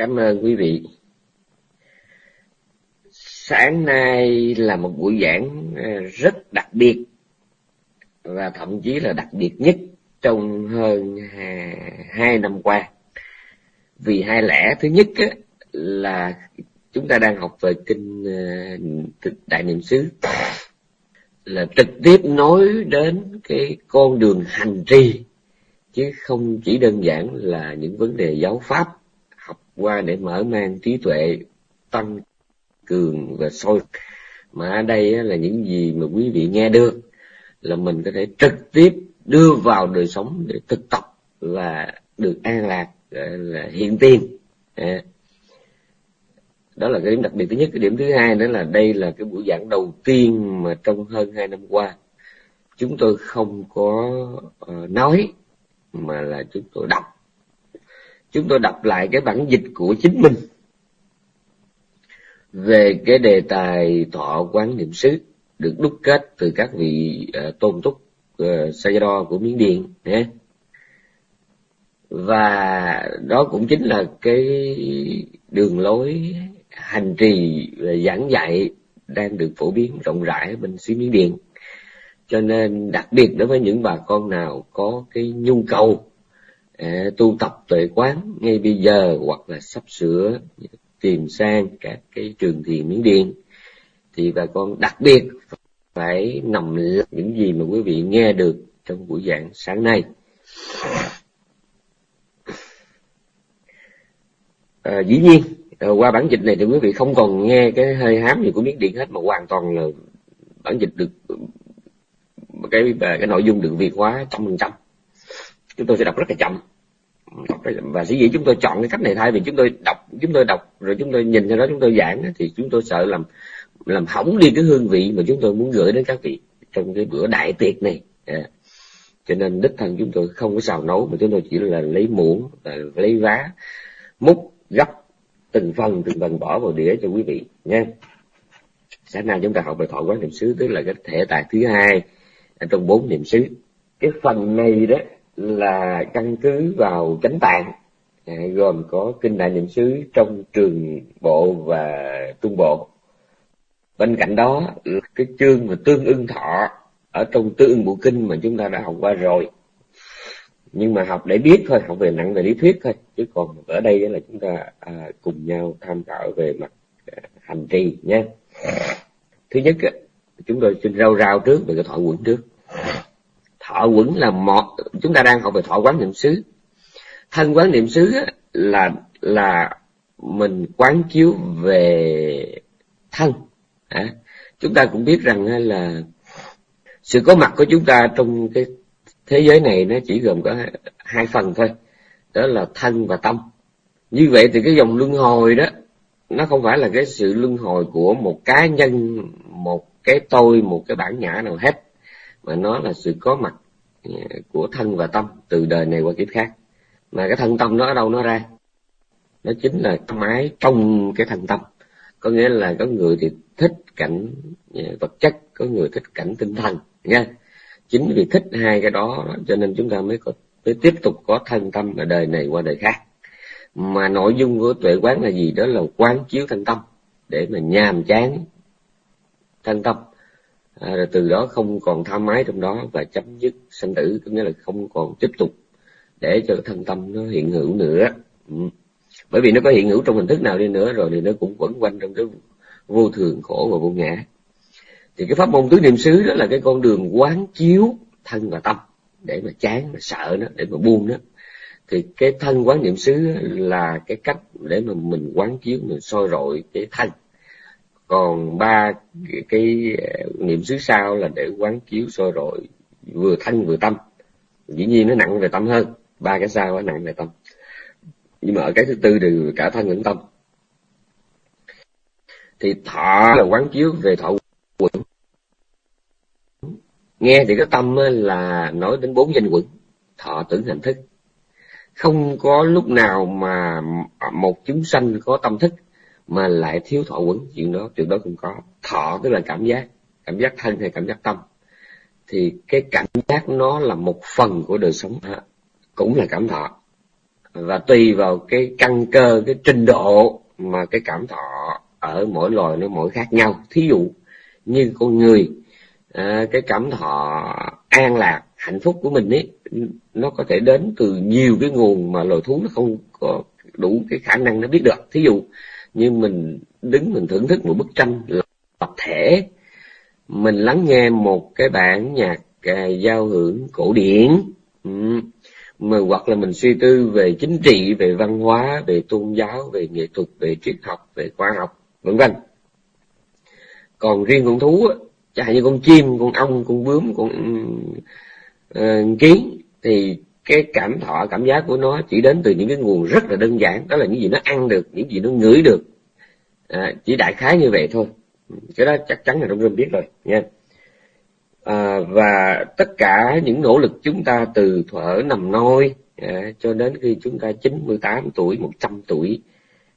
Cảm ơn quý vị. Sáng nay là một buổi giảng ờ, rất đặc biệt và thậm chí là đặc biệt nhất trong hơn hai năm qua. Vì hai lẽ, thứ nhất là chúng ta đang học về kinh ờ, Đại Niệm xứ, là trực tiếp nói đến cái con đường hành trì, chứ không chỉ đơn giản là những vấn đề giáo pháp qua để mở mang trí tuệ tăng cường và sôi mà ở đây là những gì mà quý vị nghe được là mình có thể trực tiếp đưa vào đời sống để thực tập và được an lạc là hiện tiền. À. Đó là cái điểm đặc biệt thứ nhất. Cái điểm thứ hai nữa là đây là cái buổi giảng đầu tiên mà trong hơn hai năm qua, chúng tôi không có ờ, nói mà là chúng tôi đọc chúng tôi đọc lại cái bản dịch của chính mình. Về cái đề tài thọ quán niệm xứ được đúc kết từ các vị uh, tôn túc uh, ờ, Sayadaw của Miến Điện nhé. Và đó cũng chính là cái đường lối hành trì và giảng dạy đang được phổ biến rộng rãi bên xứ Miến Điện. Cho nên đặc biệt đối với những bà con nào có cái nhu cầu tu tập tuệ quán ngay bây giờ hoặc là sắp sửa tìm sang các cái trường thiền Miến Điện. Thì bà con đặc biệt phải nằm những gì mà quý vị nghe được trong buổi giảng sáng nay. À, dĩ nhiên à, qua bản dịch này thì quý vị không còn nghe cái hơi hám gì của miếng điện hết mà hoàn toàn là bản dịch được cái cái nội dung được việt hóa trăm phần trăm chúng tôi sẽ đọc rất là chậm. Và sĩ dĩ chúng tôi chọn cái cách này thay vì chúng tôi đọc, chúng tôi đọc, rồi chúng tôi nhìn cho đó, chúng tôi giảng thì chúng tôi sợ làm làm hỏng đi cái hương vị mà chúng tôi muốn gửi đến các vị trong cái bữa đại tiệc này. À, cho nên đích thân chúng tôi không có xào nấu, mà chúng tôi chỉ là lấy muỗng à, lấy vá, múc, gấp, từng phần từng phần bỏ vào đĩa cho quý vị, nha. Sáng nay chúng ta học về thọ quán niệm xứ, tức là cái thể tài thứ hai ở trong bốn niệm xứ. Cái phần này đó là căn cứ vào chánh tạng à, gồm có kinh đại niệm xứ trong trường bộ và trung bộ. Bên cạnh đó là cái chương mà tương ưng thọ ở trong tương ưng bộ kinh mà chúng ta đã học qua rồi. Nhưng mà học để biết thôi học về nặng về lý thuyết thôi chứ còn ở đây là chúng ta à, cùng nhau tham khảo về mặt à, hành trì nhé thứ nhất chúng tôi xin rau rau trước về cái thọ quẩn trước thọ quẩn là một chúng ta đang học về thọ quán niệm xứ. Thân quán niệm xứ là là mình quán chiếu về thân. À, chúng ta cũng biết rằng là sự có mặt của chúng ta trong cái thế giới này nó chỉ gồm có hai phần thôi. Đó là thân và tâm. Như vậy thì cái dòng luân hồi đó nó không phải là cái sự luân hồi của một cá nhân một cái tôi một cái bản ngã nào hết mà nó là sự có mặt à, của thân và tâm từ đời này qua kiếp khác. Mà cái thân tâm nó ở đâu nó ra? Nó chính là tâm ái trong cái thân tâm. Có nghĩa là có người thì thích cảnh à, vật chất, có người thích cảnh tinh thần nha chính vì thích hai cái đó, cho nên chúng ta mới có, mới tiếp tục có thân tâm ở đời này qua đời khác. Mà nội dung của tuệ quán là gì? Đó là quán chiếu thân tâm, để mà nhàm chán thân tâm à, rồi từ đó không còn tham ái trong đó và chấm dứt sanh tử có nghĩa là không còn tiếp tục để cho thân tâm nó hiện hữu nữa. Ừ. bởi vì nó có hiện hữu trong hình thức nào đi nữa rồi thì nó cũng quẩn quanh trong cái vô thường khổ và vô ngã. Thì cái pháp môn tứ niệm xứ đó là cái con đường quán chiếu thân và tâm để mà chán mà sợ nó để mà buông nó. Thì cái thân quán niệm xứ là cái cách để mà mình quán chiếu mình soi rọi cái thân còn ba cái, cái ờ, niệm xứ sau là để quán chiếu soi rọi vừa thân vừa tâm. Dĩ nhiên nó nặng về tâm hơn ba cái sau nó nặng về tâm. Nhưng mà ở cái thứ tư đều cả thân lẫn tâm. Thì thọ là quán chiếu về thọ quẩn. Nghe thì cái tâm là nói đến bốn danh quẩn thọ tưởng hành thức. Không có lúc nào mà một chúng sanh có tâm thức mà lại thiếu thọ quấn. Chuyện đó chuyện đó không có. Thọ tức là cảm giác. Cảm giác thân hay cảm giác tâm. Thì cái cảm giác nó là một phần của đời sống cũng là cảm thọ. Và tùy vào cái căn cơ cái trình độ mà cái cảm thọ ở mỗi loài nó mỗi khác nhau. Thí dụ như con người à, cái cảm thọ an lạc hạnh phúc của mình ấy nó có thể đến từ nhiều cái nguồn mà loài thú nó không có đủ cái khả năng nó biết được. Thí dụ như mình đứng mình thưởng thức một bức tranh tập thể. Mình lắng nghe một cái bản nhạc à, giao hưởng cổ điển. Ừ. mà hoặc là mình suy tư về chính trị về văn hóa về tôn giáo về nghệ thuật về triết học về khoa học vân vân. Còn riêng con thú chẳng hạn như con chim con ong con bướm con uh, kiến thì cái cảm thọ cảm giác của nó chỉ đến từ những cái nguồn rất là đơn giản. Đó là những gì nó ăn được những gì nó ngửi được. À, chỉ đại khái như vậy thôi. Cái đó chắc chắn là trong rừng biết rồi nha à, và tất cả những nỗ lực chúng ta từ thuở nằm nôi à, cho đến khi chúng ta 98 tuổi 100 tuổi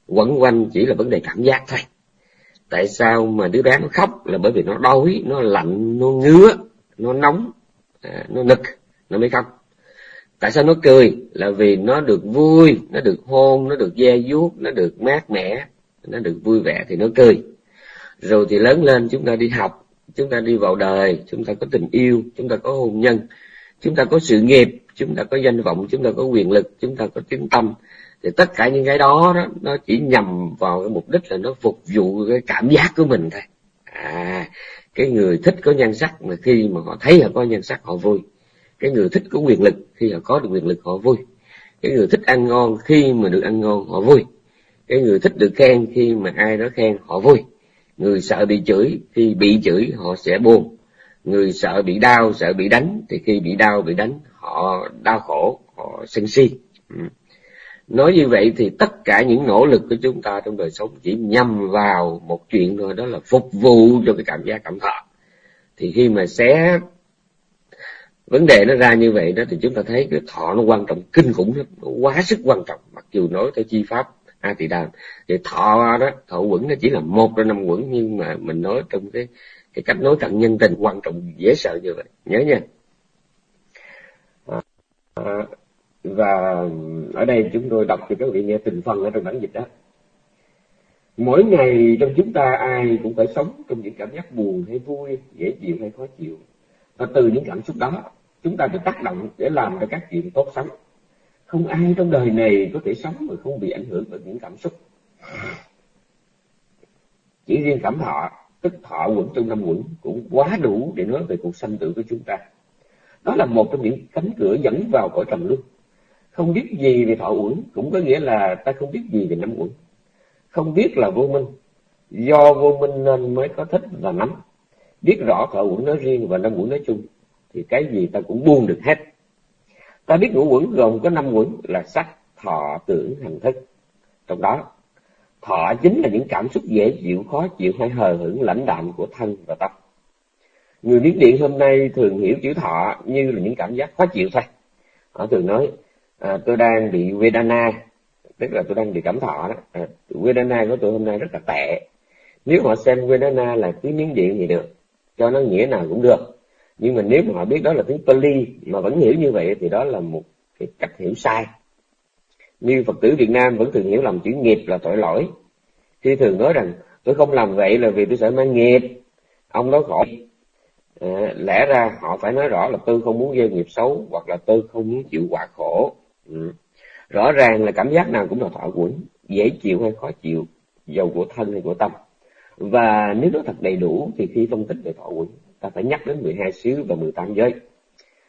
quẩn quanh chỉ là vấn đề cảm giác thôi. Tại sao mà đứa bé nó khóc là bởi vì nó đói nó lạnh nó ngứa nó nóng à, nó nực nó mới khóc tại sao nó cười? Là vì nó được vui nó được hôn nó được da vuốt nó được mát mẻ nó được vui vẻ thì nó cười. Rồi thì lớn lên chúng ta đi học chúng ta đi vào đời chúng ta có tình yêu chúng ta có hôn nhân chúng ta có sự nghiệp chúng ta có danh vọng chúng ta có quyền lực chúng ta có tiếng tâm. Thì tất cả những cái đó, đó nó chỉ nhằm vào cái mục đích là nó phục vụ cái cảm giác của mình thôi. À cái người thích có nhan sắc mà khi mà họ thấy họ có nhan sắc họ vui cái người thích có quyền lực, khi họ có được quyền lực họ vui. Cái người thích ăn ngon khi mà được ăn ngon họ vui. Cái người thích được khen khi mà ai đó khen họ vui. Người sợ bị chửi khi bị chửi họ sẽ buồn. Người sợ bị đau, sợ bị đánh thì khi bị đau, bị đánh họ đau khổ, họ sân si. Ừ. Nói như vậy thì tất cả những nỗ lực của chúng ta trong đời sống chỉ nhằm vào một chuyện thôi, đó là phục vụ cho cái cảm giác cảm thọ. Thì khi mà xé vấn đề nó ra như vậy đó thì chúng ta thấy cái thọ nó quan trọng kinh khủng lắm nó quá sức quan trọng. Mặc dù nói theo chi pháp a tỳ đàm thì thọ đó thọ quẩn nó chỉ là một trong năm quẩn nhưng mà mình nói trong cái cái cách nói cận nhân tình quan trọng dễ sợ như vậy. Nhớ nha. À, à, và ở đây chúng tôi đọc cho các vị nghe từng phần ở trong bản dịch đó. Mỗi ngày trong chúng ta ai cũng phải sống trong những cảm giác buồn hay vui dễ chịu hay khó chịu và từ những cảm xúc đó, chúng ta được tác động để làm cho các chuyện tốt sống. Không ai trong đời này có thể sống mà không bị ảnh hưởng bởi những cảm xúc. Chỉ riêng cảm thọ tức thọ quẩn trong năm quẩn, cũng quá đủ để nói về cuộc sanh tử của chúng ta. Đó là một trong những cánh cửa dẫn vào cõi trầm luân. Không biết gì về thọ uẩn cũng có nghĩa là ta không biết gì về năm uẩn không biết là vô minh, do vô minh nên mới có thích và nắm biết rõ thọ uẩn nói riêng và năm uẩn nói chung thì cái gì ta cũng buông được hết. Ta biết ngũ quẩn gồm có năm quẩn là sắc thọ tưởng hành thức. Trong đó thọ chính là những cảm xúc dễ chịu khó chịu hay hờ hững lãnh đạm của thân và tâm. Người miến điện hôm nay thường hiểu chữ thọ như là những cảm giác khó chịu thôi. Họ thường nói à, tôi đang bị vedana tức là tôi đang bị cảm thọ đó. À, vedana của tôi hôm nay rất là tệ. Nếu họ xem vedana là tiếng miến điện thì được cho nó nghĩa nào cũng được. Nhưng mà nếu mà họ biết đó là tiếng Pali mà vẫn hiểu như vậy thì đó là một cái cách hiểu sai. Như Phật tử Việt Nam vẫn thường hiểu lầm chữ nghiệp là tội lỗi. Khi thường nói rằng tôi không làm vậy là vì tôi sợ mang nghiệp. Ông đó khổ. À, lẽ ra họ phải nói rõ là tôi không muốn gieo nghiệp xấu hoặc là tôi không muốn chịu quả khổ. Ừ. rõ ràng là cảm giác nào cũng là thọ quẩn dễ chịu hay khó chịu dầu của thân hay của tâm và nếu nó thật đầy đủ thì khi phân tích về thọ quỷ, ta phải nhắc đến 12 xứ và 18 giới.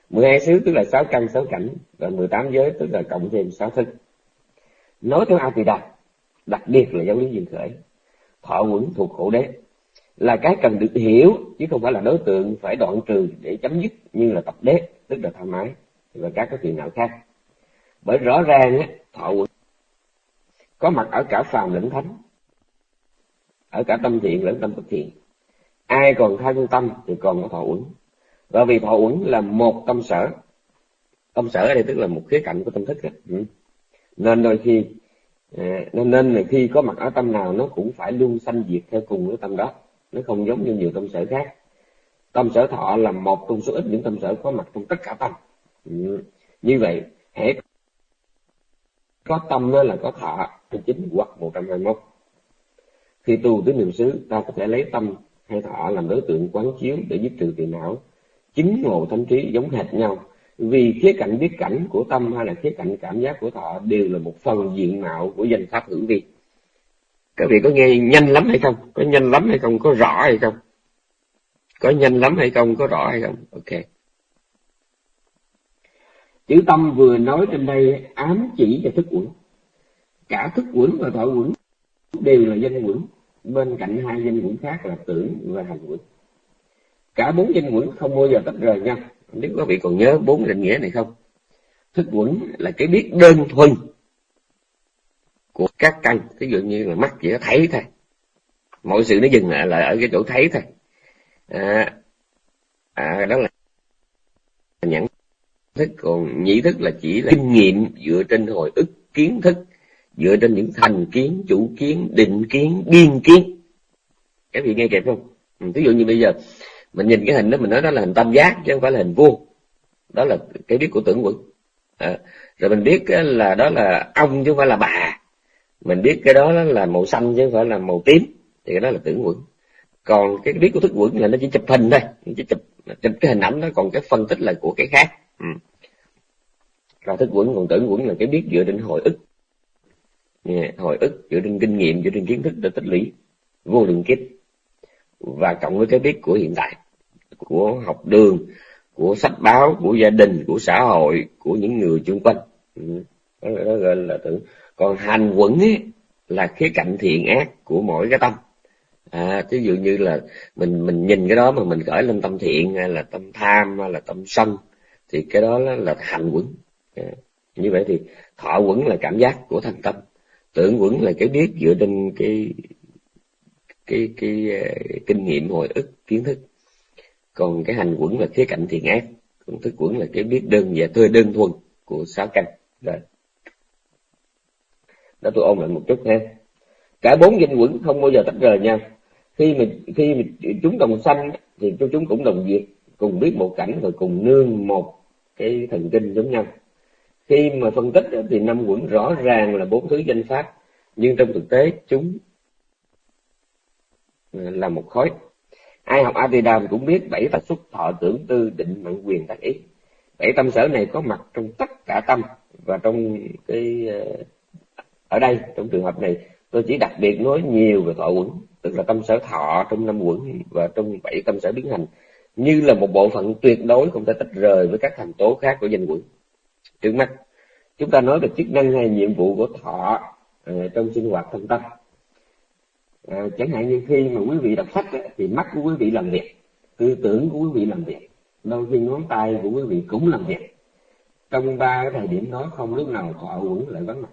12 xứ tức là 6 căn 6 cảnh và 18 giới tức là cộng thêm 6 thức nói theo Atida đặc biệt là giáo lý duyên khởi thọ quẩn thuộc khổ đế là cái cần được hiểu chứ không phải là đối tượng phải đoạn trừ để chấm dứt như là tập đế tức là tham ái và các cái phiền não khác. Bởi rõ ràng thọ quẩn có mặt ở cả phàm lẫn thánh ở cả tâm thiện lẫn tâm bất thiện. Ai còn thân tâm thì còn có thọ uẩn. Và vì thọ uẩn là một tâm sở. Tâm sở ở đây tức là một khía cạnh của tâm thức ừ. nên đôi khi à, nên nên là khi có mặt ở tâm nào nó cũng phải luôn sanh diệt theo cùng với tâm đó. Nó không giống như nhiều tâm sở khác. Tâm sở thọ là một trong số ít những tâm sở có mặt trong tất cả tâm. Ừ. như vậy hãy có tâm đó là có thọ chính hoặc 121 khi tu tứ niệm xứ, ta có thể lấy tâm hay thọ làm đối tượng quán chiếu để giúp trừ phiền não. Chính ngộ thánh trí giống hệt nhau. Vì khía cạnh biết cảnh của tâm hay là khía cạnh cảm giác của thọ đều là một phần diện mạo của danh pháp hữu vi. Các vị có nghe nhanh lắm hay không? Có nhanh lắm hay không? Có rõ hay không? Có nhanh lắm hay không? Có rõ hay không? Ok. Chữ tâm vừa nói trên đây ám chỉ và thức uẩn cả thức uẩn và thọ uẩn đều là danh uẩn bên cạnh hai danh quẩn khác là tưởng và hành quẩn cả bốn danh quẩn không bao giờ tách rời nhau. Nếu quý vị còn nhớ bốn định nghĩa này không? Thức quẩn là cái biết đơn thuần của các căn. Ví dụ như là mắt chỉ có thấy thôi. Mọi sự nó dừng lại là ở cái chỗ thấy thôi. À, à, đó là nhãn thức. Còn nhĩ thức là chỉ là kinh nghiệm dựa trên hồi ức kiến thức dựa trên những thành kiến chủ kiến định kiến biên kiến. Các vị nghe kịp không? Ừ, Ví dụ như bây giờ mình nhìn cái hình đó mình nói đó là hình tam giác chứ không phải là hình vuông. Đó là cái biết của tưởng quẩn. À, rồi mình biết là đó là ông chứ không phải là bà. Mình biết cái đó là màu xanh chứ không phải là màu tím thì cái đó là tưởng quẩn. Còn cái biết của thức quẩn là nó chỉ chụp hình thôi chỉ chụp chụp cái hình ảnh đó còn cái phân tích là của cái khác. Ừ. rồi thức quẩn còn tưởng quẩn là cái biết dựa trên hồi ức hồi ức dựa trên kinh nghiệm dựa trên kiến thức để tích lũy vô lượng kiếp. Và cộng với cái biết của hiện tại của học đường của sách báo của gia đình của xã hội của những người chung quanh. Ừ. Đó, đó gọi là tưởng còn hành quẩn ấy, là khía cạnh thiện ác của mỗi cái tâm. À ví dụ như là mình mình nhìn cái đó mà mình gửi lên tâm thiện hay là tâm tham hay là tâm sân thì cái đó là, là hành quẩn. À, như vậy thì thọ quẩn là cảm giác của thành tâm tưởng quẩn là cái biết dựa trên cái cái cái, cái, kinh nghiệm hồi ức kiến thức. Còn cái hành quẩn là khía cạnh thiện ác. Còn thức quẩn là cái biết đơn và tươi đơn thuần của sáu căn. Rồi. Đó tôi ôn lại một chút ha. Cả bốn danh quẩn không bao giờ tách rời nhau. Khi mình khi mình, chúng đồng sanh thì chúng cũng đồng diệt. Cùng biết một cảnh rồi cùng nương một cái thần kinh giống nhau khi mà phân tích thì năm quẩn rõ ràng là bốn thứ danh pháp, nhưng trong thực tế chúng ờ, là một khối. Ai học Đàm cũng biết bảy tật xuất thọ tưởng tư định mạng quyền tác ý. Bảy tâm sở này có mặt trong tất cả tâm và trong cái ờ, ở đây, trong trường hợp này, tôi chỉ đặc biệt nói nhiều về thọ quẩn, tức là tâm sở thọ trong năm quẩn và trong bảy tâm sở biến hành. Như là một bộ phận tuyệt đối không thể tách rời với các thành tố khác của danh quẩn trước mắt chúng ta nói về chức năng hay nhiệm vụ của thọ à, trong sinh hoạt thân tâm. À, chẳng hạn như khi mà quý vị đọc sách ấy, thì mắt của quý vị làm việc tư tưởng của quý vị làm việc đôi khi ngón tay của quý vị cũng làm việc. Trong ba cái thời điểm đó không lúc nào thọ quẩn lại vắng mặt.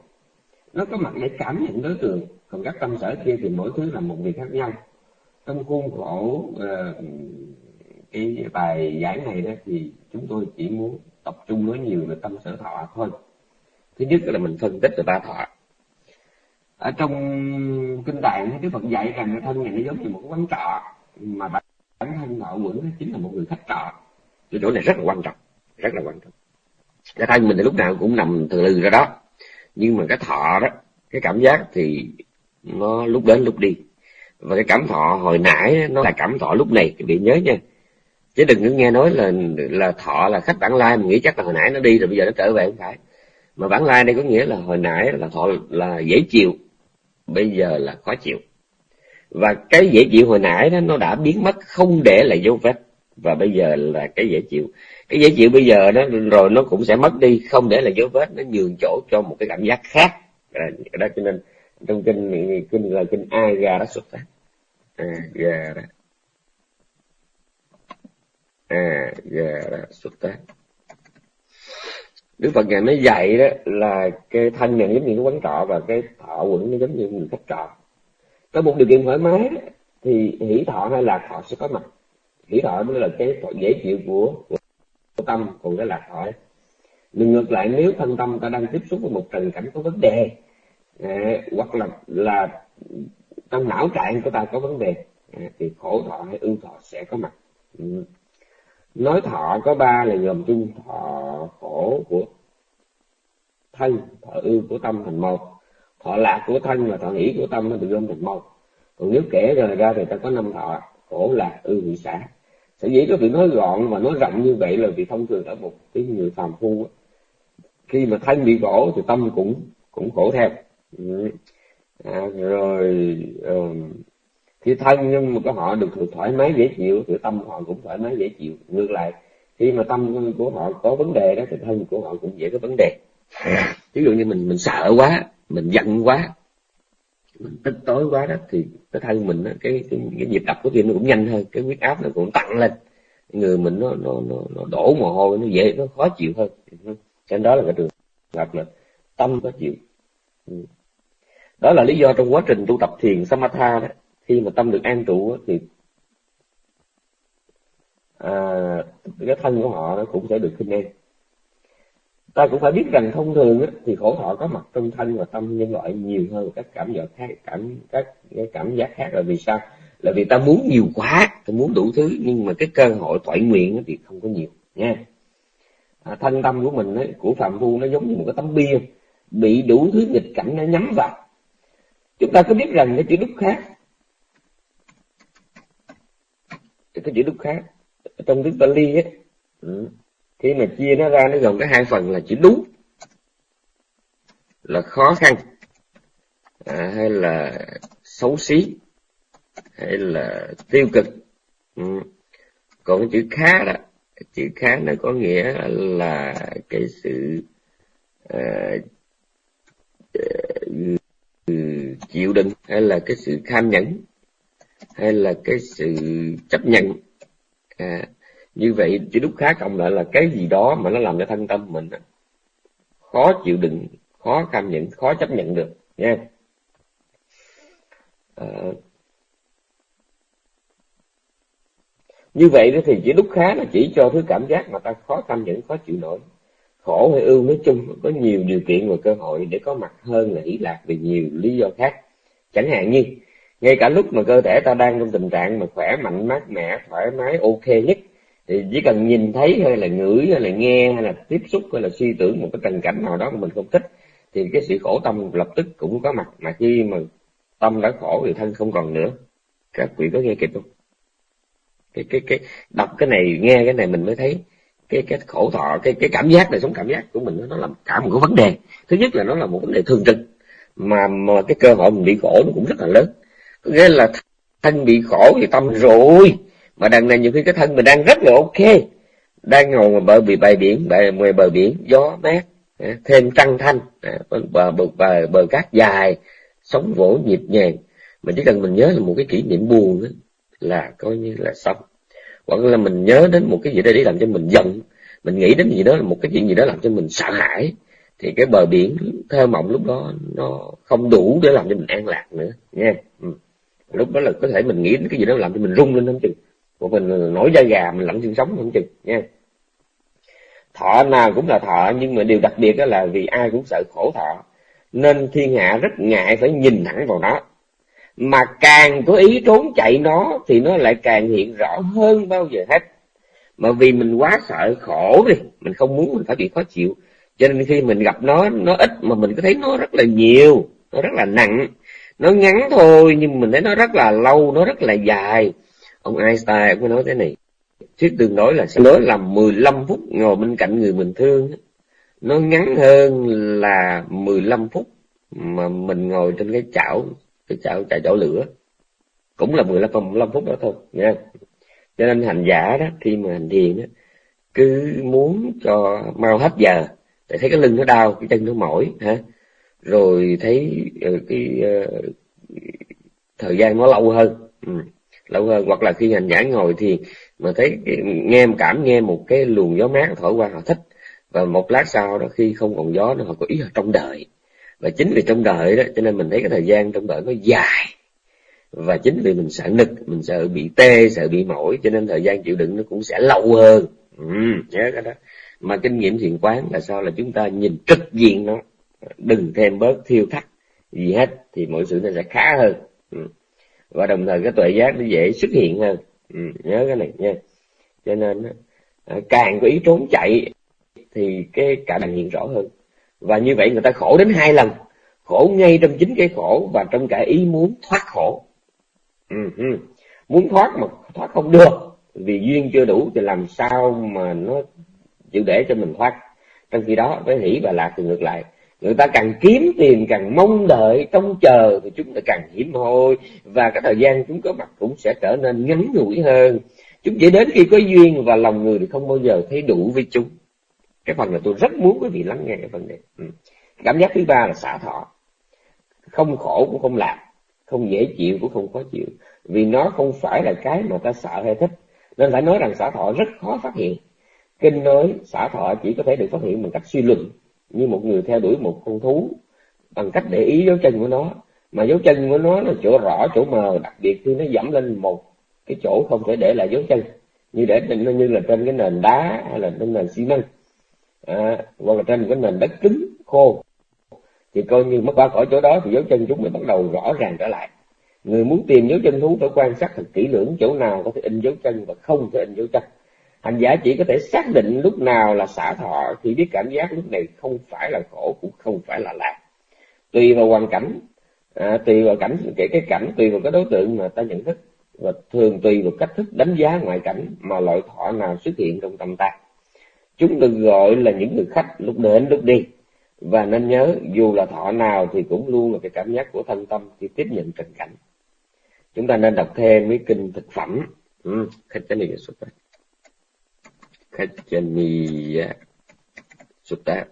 Nó có mặt để cảm nhận đối tượng còn các tâm sở kia thì mỗi thứ là một việc khác nhau. Trong khuôn khổ uh, cái bài giảng này đó thì chúng tôi chỉ muốn tập trung nói nhiều về tâm sở thọ thôi. Thứ nhất là mình phân tích về ba thọ. Ở trong kinh tạng Đức phật dạy rằng thân này nó giống như một quán trọ, mà bản thân thọ quẩn chính là một người khách trọ. Cái chỗ này rất là quan trọng, rất là quan trọng. Cái thân mình thì lúc nào cũng nằm từ lừ ra đó. Nhưng mà cái thọ đó, cái cảm giác thì nó lúc đến lúc đi. Và cái cảm thọ hồi nãy nó là cảm thọ lúc này quý vị nhớ nha chứ đừng có nghe nói là là thọ là khách bản lai mình nghĩ chắc là hồi nãy nó đi rồi bây giờ nó trở về không phải. Mà bản lai đây có nghĩa là hồi nãy là thọ là dễ chịu bây giờ là khó chịu. Và cái dễ chịu hồi nãy đó nó đã biến mất không để lại dấu vết. Và bây giờ là cái dễ chịu. Cái dễ chịu bây giờ đó rồi nó cũng sẽ mất đi không để lại dấu vết nó nhường chỗ cho một cái cảm giác khác. À, đó cho nên trong kinh kinh là kinh ai ra đó xuất phát a ra đó à dạ, ga đó xuất tác Đức Phật ngài mới dạy đó là cái thân này giống như cái quán trọ và cái thọ quẩn nó giống như người khách trọ có một điều kiện thoải mái thì hỷ thọ hay lạc thọ sẽ có mặt. Hỷ thọ mới là cái thọ dễ chịu của, của tâm còn cái lạc thọ. Nhưng ngược lại nếu thân tâm ta đang tiếp xúc với một trần cảnh có vấn đề à, hoặc là là trong não trạng của ta có vấn đề à, thì khổ thọ hay ưu thọ sẽ có mặt. Ừ nói thọ có ba là gồm chung thọ khổ của thân thọ ưu của tâm thành một. Thọ lạc của thân và thọ nghĩ của tâm nó được gom thành một. Còn nếu kể rồi ra thì ta có năm thọ khổ lạc ưu hỷ xã sở dĩ có việc nói gọn và nói rộng như vậy là vì thông thường ở một cái người phàm phu khi mà thân bị khổ thì tâm cũng cũng khổ theo. À, rồi um, khi thân nhưng mà có họ được thoải mái dễ chịu thì tâm họ cũng thoải mái dễ chịu. Ngược lại khi mà tâm của họ có vấn đề đó thì thân của họ cũng dễ có vấn đề. Ví dụ như mình mình sợ quá mình giận quá mình tức tối quá đó thì cái thân mình đó, cái, cái cái nhịp đập của tim nó cũng nhanh hơn cái huyết áp nó cũng tăng lên. Người mình nó nó nó, nó đổ mồ hôi nó dễ nó khó chịu hơn. Cho đó là cái trường hợp là tâm có chịu. Đó là lý do trong quá trình tu tập thiền samatha đó khi mà tâm được an trụ thì à, cái thân của họ nó cũng sẽ được khinh an ta cũng phải biết rằng thông thường á, thì khổ thọ có mặt trong thân và tâm nhân loại nhiều hơn các cảm giác khác cảm các cái cảm giác khác là vì sao? Là vì ta muốn nhiều quá ta muốn đủ thứ nhưng mà cái cơ hội toại nguyện thì không có nhiều nha. À, thân tâm của mình ấy, của phạm phu nó giống như một cái tấm bia bị đủ thứ nghịch cảnh nó nhắm vào. Chúng ta có biết rằng cái chữ đúc khác cái chữ đúc khác. Trong tiếng Pali ấy ừ khi mà chia nó ra nó gồm có hai phần là chữ đúng là khó khăn à, hay là xấu xí hay là tiêu cực. Ừ. còn cái chữ khá đó chữ khá nó có nghĩa là cái sự uh, chịu đựng hay là cái sự kham nhẫn hay là cái sự chấp nhận. À, như vậy chữ đúc khá cộng lại là cái gì đó mà nó làm cho thân tâm mình khó chịu đựng khó cảm nhận khó chấp nhận được nha à, như vậy thì chữ đúc khá là chỉ cho thứ cảm giác mà ta khó cảm nhận khó chịu nổi. Khổ hay ưu nói chung có nhiều điều kiện và cơ hội để có mặt hơn là hỷ lạc vì nhiều lý do khác. Chẳng hạn như ngay cả lúc mà cơ thể ta đang trong tình trạng mà khỏe mạnh, mát mẻ, thoải mái, ok nhất, thì chỉ cần nhìn thấy hay là ngửi hay là nghe hay là tiếp xúc hay là suy tưởng một cái tình cảnh nào đó mà mình không thích, thì cái sự khổ tâm lập tức cũng có mặt. Mà khi mà tâm đã khổ thì thân không còn nữa. Các vị có nghe kịp không? Cái cái cái, đọc cái này, nghe cái này mình mới thấy cái cái khổ thọ, cái cái cảm giác này sống cảm giác của mình, nó là cả một cái vấn đề. Thứ nhất là nó là một vấn đề thường trực, mà mà cái cơ hội mình bị khổ nó cũng rất là lớn nghĩa là thân bị khổ thì tâm rồi. Mà đằng này nhiều khi cái thân mình đang rất là ok. Đang ngồi mà bờ bị bờ biển bờ ngoài bờ biển gió mát à, thêm trăng thanh à, bờ, bờ, bờ, bờ cát dài sóng vỗ nhịp nhàng. Mà chỉ cần mình nhớ là một cái kỷ niệm buồn đó, là coi như là xong. Hoặc là mình nhớ đến một cái gì đó để làm cho mình giận mình nghĩ đến gì đó là một cái chuyện gì đó làm cho mình sợ hãi thì cái bờ biển thơ mộng lúc đó nó không đủ để làm cho mình an lạc nữa nha ừ lúc đó là có thể mình nghĩ đến cái gì đó làm cho mình rung lên không chừng. Của mình nổi da gà, mình lạnh xương sống không chừng, nha. Thọ nào cũng là thọ, nhưng mà điều đặc biệt đó là vì ai cũng sợ khổ thọ. Nên thiên hạ rất ngại phải nhìn thẳng vào nó. Mà càng có ý trốn chạy nó, thì nó lại càng hiện rõ hơn bao giờ hết. Mà vì mình quá sợ khổ đi, mình không muốn mình phải bị khó chịu. Cho nên khi mình gặp nó nó ít mà mình có thấy nó rất là nhiều, nó rất là nặng nó ngắn thôi, nhưng mình thấy nó rất là lâu, nó rất là dài. Ông Einstein cũng nói thế này, thuyết tương đối là sẽ nói là 15 phút ngồi bên cạnh người mình thương. Nó ngắn hơn là 15 phút mà mình ngồi trên cái chảo cái chảo chảo chảo lửa. Cũng là 15 15 phút đó thôi nha cho nên hành giả đó, khi mà hành thiền đó, cứ muốn cho mau hết giờ. Tại thấy cái lưng nó đau, cái chân nó mỏi, hả? Rồi thấy ờ, cái ờ, thời gian nó lâu hơn. Ừ lâu hơn. Hoặc là khi hành giả ngồi thì mà thấy nghe cảm nghe một cái luồng gió mát thổi qua họ thích. Và một lát sau đó khi không còn gió nó họ có ý là trong đợi và chính vì trong đợi đó cho nên mình thấy cái thời gian trong đợi nó dài. Và chính vì mình sợ nực mình sợ bị tê sợ bị mỏi cho nên thời gian chịu đựng nó cũng sẽ lâu hơn. Ừ, nhớ cái đó. Mà kinh nghiệm thiền quán là sao? Là chúng ta nhìn trực diện nó đừng thêm bớt thiêu thắt gì hết thì mọi sự nó sẽ khá hơn. Ừ. Và đồng thời cái tuệ giác nó dễ xuất hiện hơn. Ừ, nhớ cái này nha. Cho nên à, càng có ý trốn chạy thì cái cả đàn hiện rõ hơn. Và như vậy người ta khổ đến hai lần. Khổ ngay trong chính cái khổ và trong cả ý muốn thoát khổ. Ừ, ừ. Muốn thoát mà thoát không được. Vì duyên chưa đủ thì làm sao mà nó chịu để cho mình thoát. Trong khi đó với hỷ và lạc thì ngược lại người ta càng kiếm tiền, càng mong đợi, trông chờ thì chúng ta càng hiểm hoi. Và cái thời gian chúng có mặt cũng sẽ trở nên ngắn ngủi hơn. Chúng chỉ đến khi có duyên và lòng người thì không bao giờ thấy đủ với chúng. Cái phần này tôi rất muốn quý vị lắng nghe cái phần này. Ừ. cảm giác thứ ba là xả thọ. Không khổ cũng không lạc không dễ chịu cũng không khó chịu. Vì nó không phải là cái mà ta sợ hay thích. Nên phải nói rằng xả thọ rất khó phát hiện. Kinh nói xả thọ chỉ có thể được phát hiện bằng cách suy luận như một người theo đuổi một con thú bằng cách để ý dấu chân của nó. Mà dấu chân của nó là chỗ rõ chỗ mờ đặc biệt khi nó dẫm lên một cái chỗ không thể để lại dấu chân như để như là trên cái nền đá hay là trên nền xi măng. À, hoặc là trên cái nền đất cứng khô. Thì coi như mất qua khỏi chỗ đó thì dấu chân chúng mới bắt đầu rõ ràng trở lại. Người muốn tìm dấu chân thú phải quan sát thật kỹ lưỡng chỗ nào có thể in dấu chân và không thể in dấu chân hành giả chỉ có thể xác định lúc nào là xả thọ khi biết cảm giác lúc này không phải là khổ cũng không phải là lạc. Tùy vào hoàn cảnh à, tùy vào cảnh kể cái cảnh tùy vào cái đối tượng mà ta nhận thức. Và thường tùy vào cách thức đánh giá ngoại cảnh mà loại thọ nào xuất hiện trong tâm ta. Chúng được gọi là những người khách lúc đến lúc đi. Và nên nhớ dù là thọ nào thì cũng luôn là cái cảm giác của thân tâm khi tiếp nhận tình cảnh. Chúng ta nên đọc thêm mấy kinh thực phẩm. Ừ, khách cái này xuất phát. Khachaniya. Sutta.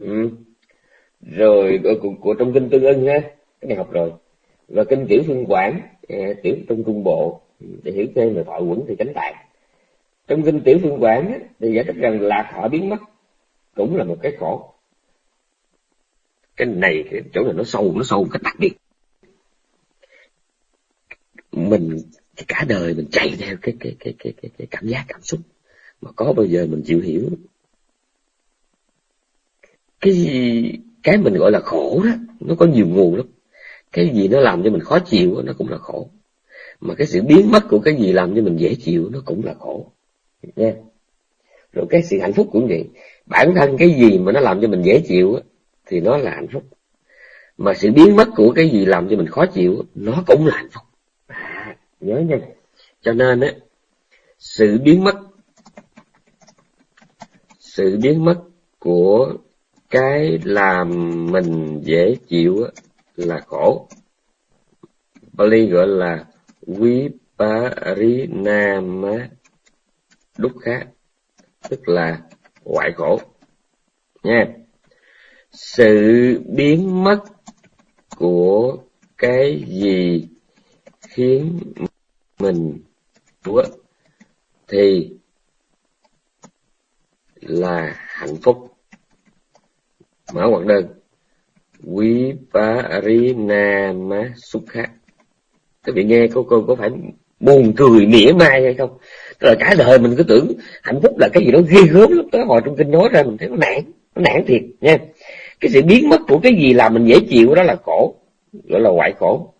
Ừ. rồi của, của trong kinh tương ưng ha cái này học rồi. Và kinh tiểu phương quảng à, tiểu trong trung bộ để hiểu thêm về thọ quẩn thì chánh tạng trong kinh tiểu phương quảng thì giải thích rằng lạc thọ biến mất cũng là một cái khổ. Cái này cái chỗ này nó sâu nó sâu cái đặc biệt. Mình cả đời mình chạy theo cái cái cái cái cái, cái cảm giác cảm xúc mà có bao giờ mình chịu hiểu? Cái gì cái mình gọi là khổ đó nó có nhiều nguồn lắm. Cái gì nó làm cho mình khó chịu nó cũng là khổ. Mà cái sự biến mất của cái gì làm cho mình dễ chịu nó cũng là khổ. Nha rồi cái sự hạnh phúc cũng vậy. Bản thân cái gì mà nó làm cho mình dễ chịu thì nó là hạnh phúc. Mà sự biến mất của cái gì làm cho mình khó chịu nó cũng là hạnh phúc. À, nhớ nha. Cho nên á sự biến mất sự biến mất của cái làm mình dễ chịu là khổ. Bali gọi là Viparinama Dukkha tức là hoại khổ. Nha. Sự biến mất của cái gì khiến mình thì là hạnh phúc. Mở ngoặc đơn. Quý pa ri na ma sukha các vị nghe cô cô có phải buồn cười mỉa mai hay không? Tức là cả đời mình cứ tưởng hạnh phúc là cái gì đó ghê gớm lắm. Tới hồi trong kinh nói ra mình thấy nó nản nó nản thiệt, nha. Cái sự biến mất của cái gì làm mình dễ chịu, đó là khổ, gọi là hoại khổ.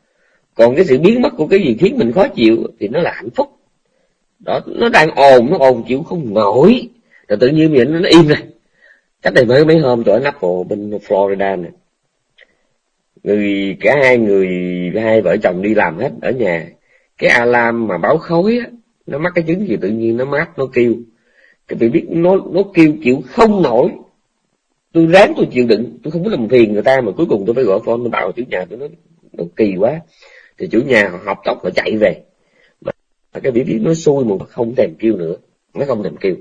Còn cái sự biến mất của cái gì khiến mình khó chịu thì nó là hạnh phúc. Đó, nó đang ồn, nó ồn chịu không nổi rồi tự nhiên mình nó im rồi cách đây mới mấy hôm tôi ở Apple bên Florida này người, cả hai người, hai vợ chồng đi làm hết ở nhà. Cái alarm mà báo khói á, nó mắc cái chứng gì tự nhiên nó mát, nó kêu. Cái bị biết nó nó kêu chịu không nổi. Tôi ráng tôi chịu đựng. Tôi không có làm phiền người ta mà cuối cùng tôi phải gọi phone, tôi bảo chủ nhà tôi nó nó kỳ quá. Thì chủ nhà họ học tóc họ chạy về. Mà cái bị biết nó xui mà không thèm kêu nữa. Nó không thèm kêu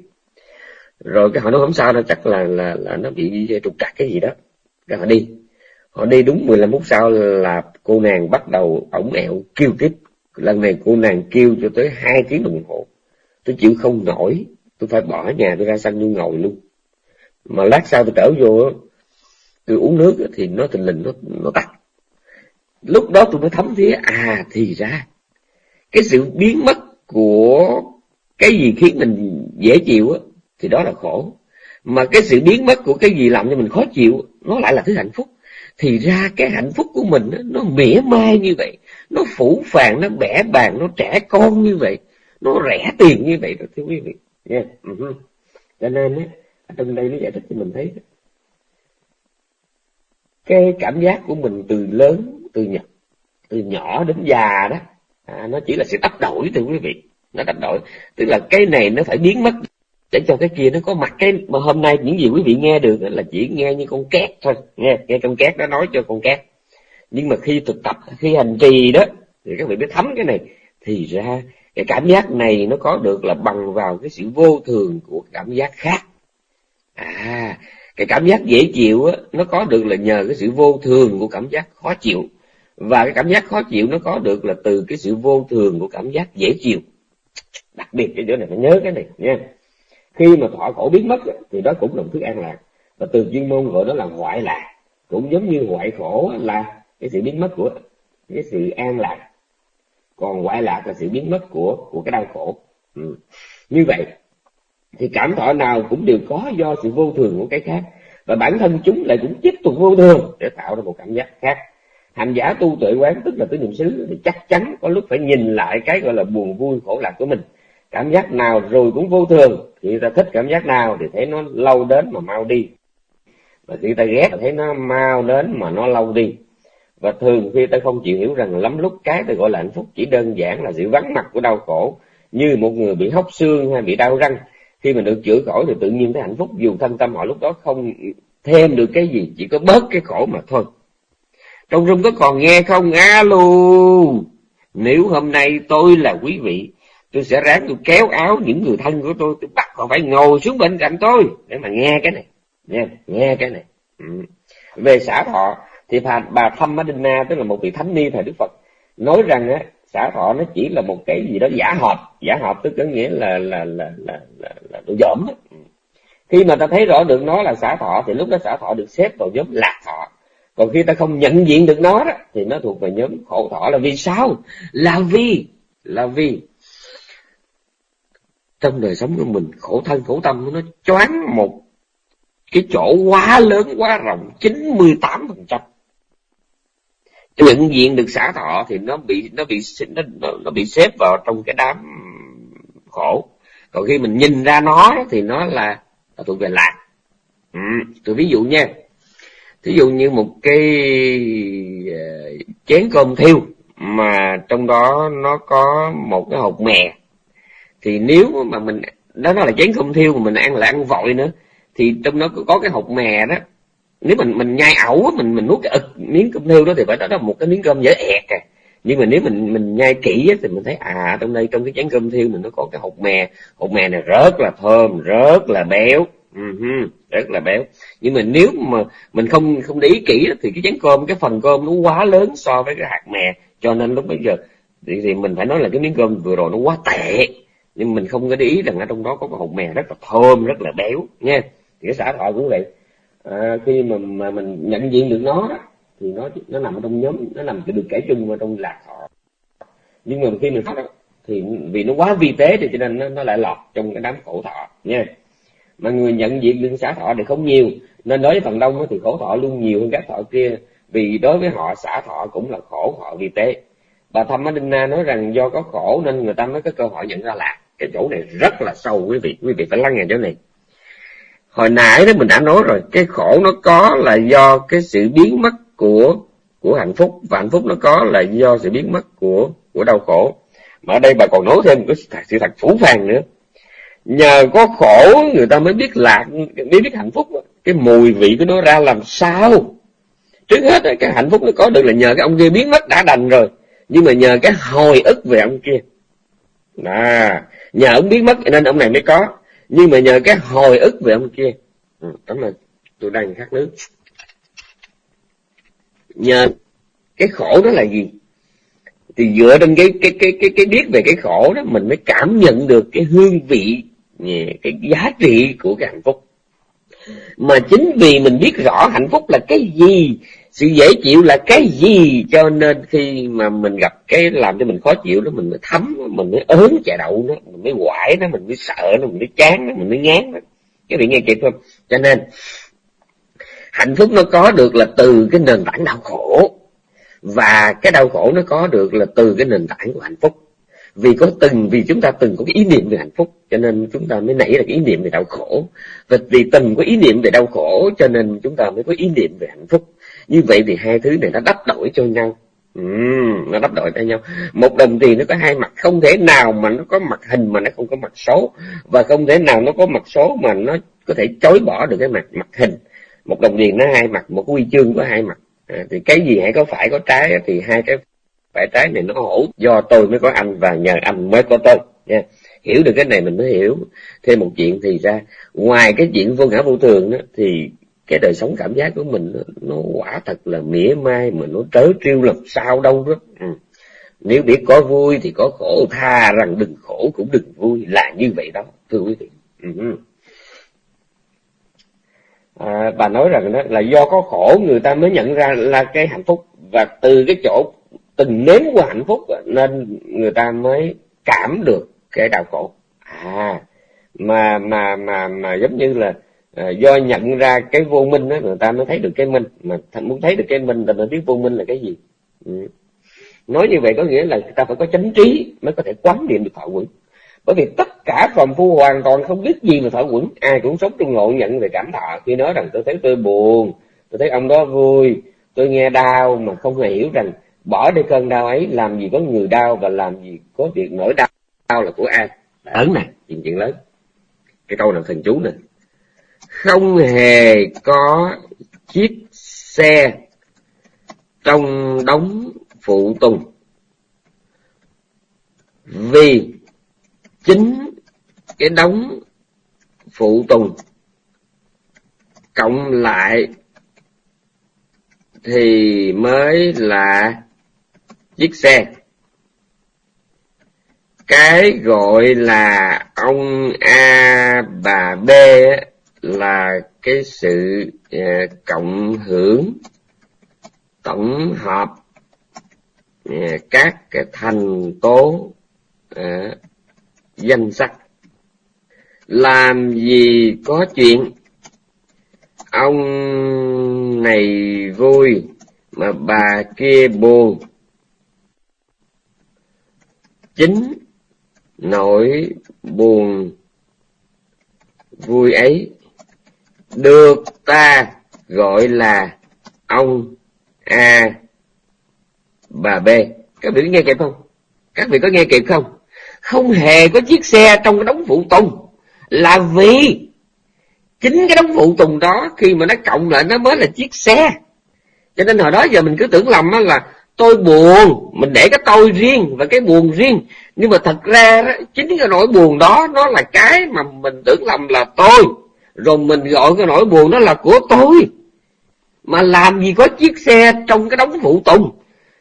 rồi cái họ nói không sao đâu, chắc là là là nó bị trục trặc cái gì đó. Cái họ đi. Họ đi đúng 15 phút sau là cô nàng bắt đầu ổng ẹo kêu tiếp lần này cô nàng kêu cho tới hai tiếng đồng hồ. Tôi chịu không nổi. Tôi phải bỏ nhà tôi ra sân tôi ngồi luôn. Mà lát sau tôi trở vô, tôi uống nước thì nó tình lình nó nó tắt. Lúc đó tôi mới thấm thía à thì ra, cái sự biến mất của cái gì khiến mình dễ chịu á thì đó là khổ. Mà cái sự biến mất của cái gì làm cho mình khó chịu nó lại là thứ hạnh phúc. Thì ra cái hạnh phúc của mình nó mỉa mai như vậy nó phủ phàng nó bẻ bàn nó trẻ con như vậy nó rẻ tiền như vậy đó thưa quý vị. Nha. Yeah. uh-huh. cho nên á trong đây nó giải thích cho mình thấy cái cảm giác của mình từ lớn từ nhỏ từ nhỏ đến già đó à, nó chỉ là sự đắp đổi thưa quý vị. Nó đắp đổi. Tức là cái này nó phải biến mất để cho cái kia nó có mặt cái mà hôm nay những gì quý vị nghe được là chỉ nghe như con két thôi. Nghe nghe con két nó nói cho con két. Nhưng mà khi thực tập, khi hành trì đó, thì các vị biết thấm cái này. Thì ra, cái cảm giác này nó có được là bằng vào cái sự vô thường của cảm giác khác. À cái cảm giác dễ chịu á, nó có được là nhờ cái sự vô thường của cảm giác khó chịu. Và cái cảm giác khó chịu nó có được là từ cái sự vô thường của cảm giác dễ chịu. Đặc biệt cái chỗ này phải nhớ cái này nha khi mà thọ khổ biến mất thì đó cũng là một thứ an lạc. Và từ chuyên môn gọi đó là hoại lạc. Cũng giống như hoại khổ là cái sự biến mất của, cái sự an lạc. Còn hoại lạc là sự biến mất của của cái đau khổ. Ừ. như vậy, thì cảm thọ nào cũng đều có do sự vô thường của cái khác. Và bản thân chúng lại cũng tiếp tục vô thường để tạo ra một cảm giác khác. Hành giả tu tuệ quán tức là tứ niệm xứ thì chắc chắn có lúc phải nhìn lại cái gọi là buồn vui khổ lạc của mình cảm giác nào rồi cũng vô thường. Khi ta thích cảm giác nào thì thấy nó lâu đến mà mau đi. Và khi ta ghét thì thấy nó mau đến mà nó lâu đi. Và thường khi ta không chịu hiểu rằng lắm lúc cái ta gọi là hạnh phúc chỉ đơn giản là sự vắng mặt của đau khổ, như một người bị hóc xương hay bị đau răng. Khi mà được chữa khỏi thì tự nhiên thấy hạnh phúc, dù thanh tâm họ lúc đó không thêm được cái gì, chỉ có bớt cái khổ mà thôi. Trong rung có còn nghe không? Alo! Nếu hôm nay tôi là quý vị tôi sẽ ráng tôi kéo áo những người thân của tôi tôi bắt họ phải ngồi xuống bên cạnh tôi để mà nghe cái này. Nghe nghe cái này. Ừ. về xã thọ thì bà, bà thăm Madina tức là một vị thánh ni thời Đức Phật nói rằng á xã thọ nó chỉ là một cái gì đó giả hợp giả hợp tức có nghĩa là là là là là, là đồ dởm ừ. khi mà ta thấy rõ được nó là xã thọ thì lúc đó xã thọ được xếp vào nhóm lạc thọ còn khi ta không nhận diện được nó đó thì nó thuộc về nhóm khổ thọ là vì sao? Là vì là vì trong đời sống của mình khổ thân khổ tâm nó choáng một cái chỗ quá lớn quá rộng 98 phần trăm. Nhận diện được xã thọ thì nó bị nó bị nó, nó bị xếp vào trong cái đám khổ. Còn khi mình nhìn ra nó thì nó là, là thuộc về lạc. Ừ, tôi ví dụ nha. Ví dụ như một cái ờ, chén cơm thiêu mà trong đó nó có một cái hột mè thì nếu mà mình đó nó là chén cơm thiêu mà mình ăn là ăn vội nữa thì trong đó có cái hột mè đó. Nếu mình mình nhai ẩu mình mình nuốt cái ực miếng cơm thiêu đó thì phải đó là một cái miếng cơm dễ ẹt à. Nhưng mà nếu mình mình nhai kỹ thì mình thấy à trong đây trong cái chén cơm thiêu mình nó có cái hột mè. Hột mè này rất là thơm rất là béo. Uh-huh, rất là béo. Nhưng mà nếu mà mình không không để ý kỹ thì cái chén cơm cái phần cơm nó quá lớn so với cái hạt mè. Cho nên lúc bây giờ thì, thì mình phải nói là cái miếng cơm vừa rồi nó quá tệ nhưng mình không có để ý rằng ở trong đó có cái hột mè rất là thơm rất là béo nha thì cái xã thọ cũng vậy. À, khi mà, mà mình nhận diện được nó đó, thì nó nó nằm ở trong nhóm nó nằm được kể chung vào trong lạc thọ nhưng mà khi mình phát thì vì nó quá vi tế thì cho nên nó, nó lại lọt trong cái đám khổ thọ nha mà người nhận diện được xã thọ thì không nhiều. Nên đối với phần đông thì khổ thọ luôn nhiều hơn các thọ kia. Vì đối với họ xã thọ cũng là khổ họ vi tế. Bà thăm Na nói rằng do có khổ nên người ta mới có cơ hội nhận ra lạc cái chỗ này rất là sâu, quý vị. Quý vị phải lắng nghe chỗ này. Hồi nãy đó mình đã nói rồi, cái khổ nó có là do cái sự biến mất của của hạnh phúc. Và hạnh phúc nó có là do sự biến mất của của đau khổ. Mà ở đây bà còn nói thêm cái sự thật phủ phàng nữa. Nhờ có khổ, người ta mới biết lạc mới biết hạnh phúc. Cái mùi vị của nó ra làm sao? Trước hết cái hạnh phúc nó có được là nhờ cái ông kia biến mất đã đành rồi. Nhưng mà nhờ cái hồi ức về ông kia. À nhờ ông biến mất nên ông này mới có. Nhưng mà nhờ cái hồi ức về ông kia. Ừ, tấm là tôi đang khát nước. Nhờ cái khổ đó là gì? Thì dựa trên cái cái cái cái cái biết về cái khổ đó mình mới cảm nhận được cái hương vị cái giá trị của cái hạnh phúc. Mà chính vì mình biết rõ hạnh phúc là cái gì sự dễ chịu là cái gì? Cho nên khi mà mình gặp cái làm cho mình khó chịu đó, mình mới thấm, mình mới ớn chà đậu nó, mình mới quải nó, mình mới sợ nó, mình mới chán nó, mình mới ngán nó. Cái vị nghe kịp không? Cho nên, hạnh phúc nó có được là từ cái nền tảng đau khổ. Và cái đau khổ nó có được là từ cái nền tảng của hạnh phúc. Vì có từng, vì chúng ta từng có cái ý niệm về hạnh phúc, cho nên chúng ta mới nảy ra cái ý niệm về đau khổ. Và vì từng có ý niệm về đau khổ, cho nên chúng ta mới có ý niệm về hạnh phúc như vậy thì hai thứ này nó đắp đổi cho nhau. Ừ, nó đắp đổi cho nhau. Một đồng tiền nó có hai mặt không thể nào mà nó có mặt hình mà nó không có mặt số. Và không thể nào nó có mặt số mà nó có thể chối bỏ được cái mặt mặt hình. Một đồng tiền nó hai mặt một huy chương có hai mặt. À, thì cái gì hãy có phải có trái thì hai cái phải trái này nó hổ. Do tôi mới có anh và nhờ anh mới có tôi. Nha. Hiểu được cái này mình mới hiểu. Thêm một chuyện thì ra ngoài cái chuyện vô ngã vô thường đó, thì cái đời sống cảm giác của mình nó, quả thật là mỉa mai mà nó trớ trêu làm sao đâu đó ừ. nếu biết có vui thì có khổ tha rằng đừng khổ cũng đừng vui là như vậy đó thưa quý vị ừ. à, bà nói rằng đó là do có khổ người ta mới nhận ra là cái hạnh phúc và từ cái chỗ từng nếm qua hạnh phúc nên người ta mới cảm được cái đau khổ à mà mà mà mà giống như là à, do nhận ra cái vô minh đó người ta mới thấy được cái minh mà muốn thấy được cái minh là mới biết vô minh là cái gì. Ừ. nói như vậy có nghĩa là người ta phải có chánh trí mới có thể quán niệm được thọ quẩn. Bởi vì tất cả phàm phu hoàn toàn không biết gì về thọ quẩn. Ai cũng sống trong ngộ nhận về cảm thọ. Khi nói rằng tôi thấy tôi buồn tôi thấy ông đó vui tôi nghe đau mà không hề hiểu rằng bỏ đi cơn đau ấy làm gì có người đau và làm gì có việc nỗi đau đau là của ai. Lớn này. Chuyện chuyện lớn. Cái câu nào thần chú này không hề có chiếc xe trong đống phụ tùng. Vì chính cái đống phụ tùng cộng lại thì mới là chiếc xe. Cái gọi là ông a bà b là cái sự ờ, cộng hưởng, tổng hợp ờ, các cái thành tố ờ, danh sắc. Làm gì có chuyện, ông này vui mà bà kia buồn. Chính nỗi buồn vui ấy được ta gọi là ông a bà b. Các vị có nghe kịp không? Các vị có nghe kịp không? Không hề có chiếc xe trong cái đống phụ tùng. Là vì chính cái đống phụ tùng đó khi mà nó cộng lại nó mới là chiếc xe. Cho nên hồi đó giờ mình cứ tưởng lầm là tôi buồn mình để cái tôi riêng và cái buồn riêng. Nhưng mà thật ra đó, chính cái nỗi buồn đó nó là cái mà mình tưởng lầm là tôi rồi mình gọi cái nỗi buồn đó là của tôi. Mà làm gì có chiếc xe trong cái đống phụ tùng.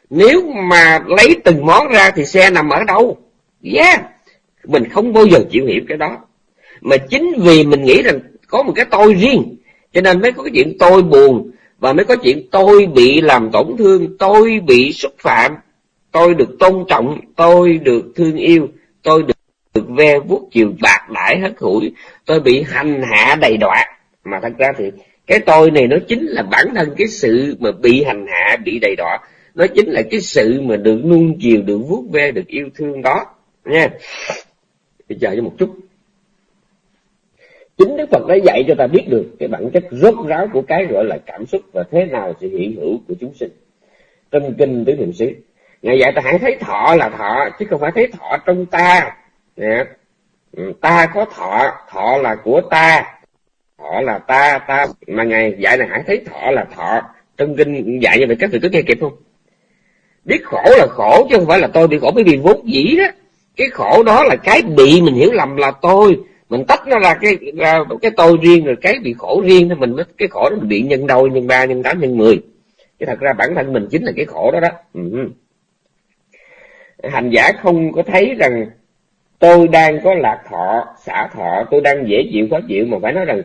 Nếu mà lấy từng món ra thì xe nằm ở đâu? Yeah. Mình không bao giờ chịu hiểu cái đó. Mà chính vì mình nghĩ rằng có một cái tôi riêng cho nên mới có cái chuyện tôi buồn và mới có chuyện tôi bị làm tổn thương tôi bị xúc phạm. Tôi được tôn trọng tôi được thương yêu tôi được, được ve vuốt chiều bạc đãi hết hủi, tôi bị hành hạ đầy đọa mà thật ra thì cái tôi này nó chính là bản thân cái sự mà bị hành hạ, bị đầy đọa nó chính là cái sự mà được nuông chiều, được vuốt ve, được yêu thương đó, nha. Bây giờ cho một chút. Chính đức phật đã dạy cho ta biết được cái bản chất rốt ráo của cái gọi là cảm xúc và thế nào sự hiện hữu của chúng sinh. Trong kinh tứ niệm xứ, ngài dạy ta hãy thấy thọ là thọ, chứ không phải thấy thọ trong ta nè ừ, ta có thọ thọ là của ta. Thọ là ta ta, mà ngài dạy này hãy thấy thọ là thọ. Trong kinh dạy như vậy, các vị có nghe kịp không? Biết khổ là khổ, chứ không phải là tôi bị khổ bởi vì vốn dĩ đó. Cái khổ đó là cái bị mình hiểu lầm là tôi. Mình tách nó ra cái ra cái tôi riêng, rồi cái bị khổ riêng thì mình cái khổ đó mình bị nhân đôi, nhân ba, nhân tám, nhân mười. Cái thật ra bản thân mình chính là cái khổ đó đó. Ừ. hành giả không có thấy rằng tôi đang có lạc thọ, xả thọ, tôi đang dễ chịu, khó chịu, mà phải nói rằng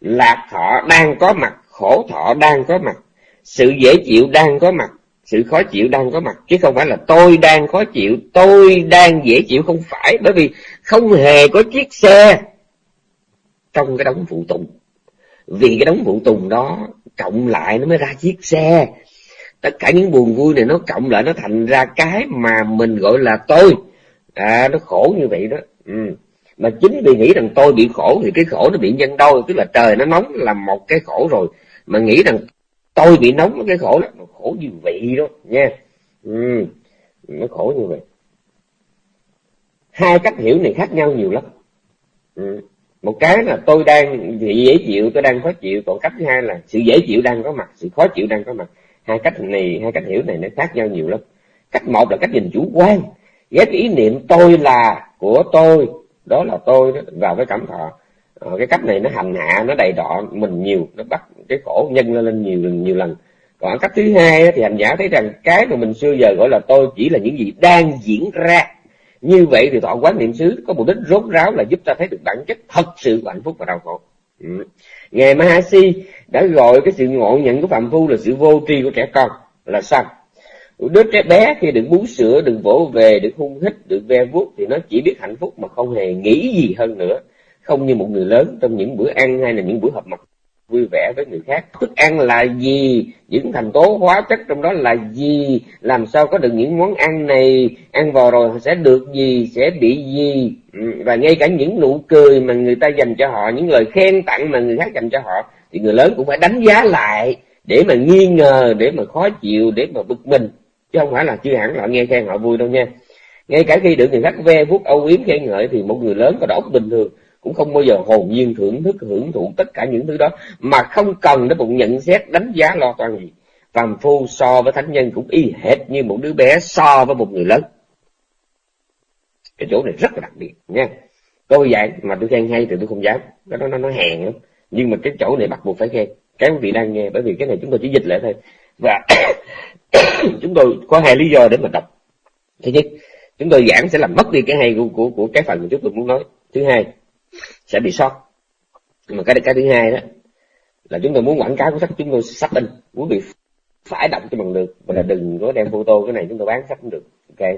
lạc thọ đang có mặt, khổ thọ đang có mặt, sự dễ chịu đang có mặt, sự khó chịu đang có mặt. Chứ không phải là tôi đang khó chịu, tôi đang dễ chịu, không phải. Bởi vì không hề có chiếc xe trong cái đống phụ tùng. Vì cái đống phụ tùng đó cộng lại nó mới ra chiếc xe. Tất cả những buồn vui này nó cộng lại, nó thành ra cái mà mình gọi là tôi à nó khổ như vậy đó. Ừ. mà chính vì nghĩ rằng tôi bị khổ thì cái khổ nó bị nhân đôi tức là trời nó nóng là một cái khổ rồi. Mà nghĩ rằng tôi bị nóng cái khổ là nó khổ như vậy đó nha. Ừ, nó khổ như vậy. Hai cách hiểu này khác nhau nhiều lắm. Ừ. một cái là tôi đang dễ chịu tôi đang khó chịu còn cách thứ hai là sự dễ chịu đang có mặt sự khó chịu đang có mặt. Hai cách này hai cách hiểu này nó khác nhau nhiều lắm. Cách một là cách nhìn chủ quan. Ghét cái ý niệm tôi là của tôi. Đó là tôi đó, vào cái cảm thọ. À, cái cách này nó hành hạ nó đầy đọ mình nhiều nó bắt cái khổ nhân lên lên nhiều nhiều lần. Còn cách thứ hai thì hành giả thấy rằng cái mà mình xưa giờ gọi là tôi chỉ là những gì đang diễn ra. Như vậy thì thọ quán niệm xứ có mục đích rốt ráo là giúp ta thấy được bản chất thật sự của hạnh phúc và đau khổ. Ừ. ngài Mahasi đã gọi cái sự ngộ nhận của phạm phu là sự vô tri của trẻ con. Là sao? Đứa trẻ bé khi được bú sữa được vỗ về được hung hít được ve vuốt, thì nó chỉ biết hạnh phúc mà không hề nghĩ gì hơn nữa. Không như một người lớn trong những bữa ăn hay là những bữa họp mặt vui vẻ với người khác. Thức ăn là gì? Những thành tố hóa chất trong đó là gì? Làm sao có được những món ăn này? Ăn vào rồi sẽ được gì? Sẽ bị gì? Ừ, và ngay cả những nụ cười mà người ta dành cho họ, những lời khen tặng mà người khác dành cho họ, thì người lớn cũng phải đánh giá lại để mà nghi ngờ, để mà khó chịu, để mà bực mình chứ không phải là chưa hẳn họ nghe khen họ vui đâu nha. Ngay cả khi được người khác ve vuốt âu yếm khen ngợi thì một người lớn có đầu óc bình thường cũng không bao giờ hồn nhiên thưởng thức, hưởng thụ tất cả những thứ đó, mà không cần đến một nhận xét, đánh giá lo toan gì. Phàm phu so với thánh nhân cũng y hệt như một đứa bé so với một người lớn. Cái chỗ này rất là đặc biệt nha. Tôi dạy mà tôi khen hay thì tôi không dám. Cái đó nó nó hèn lắm. Nhưng mà cái chỗ này bắt buộc phải khen. Cái quý vị đang nghe, bởi vì cái này chúng tôi chỉ dịch lại thôi. Và chúng tôi có hai lý do để mà đọc. Thứ nhất chúng tôi giảng sẽ làm mất đi cái hay của của, của cái phần mà chúng tôi muốn nói. Thứ hai sẽ bị sót. Mà cái cái thứ hai đó là chúng tôi muốn quảng cáo của sách chúng tôi sắp in. Quý vị phải đọc cho bằng được. Và là đừng có đem photo cái này chúng tôi bán sách cũng được. Ok.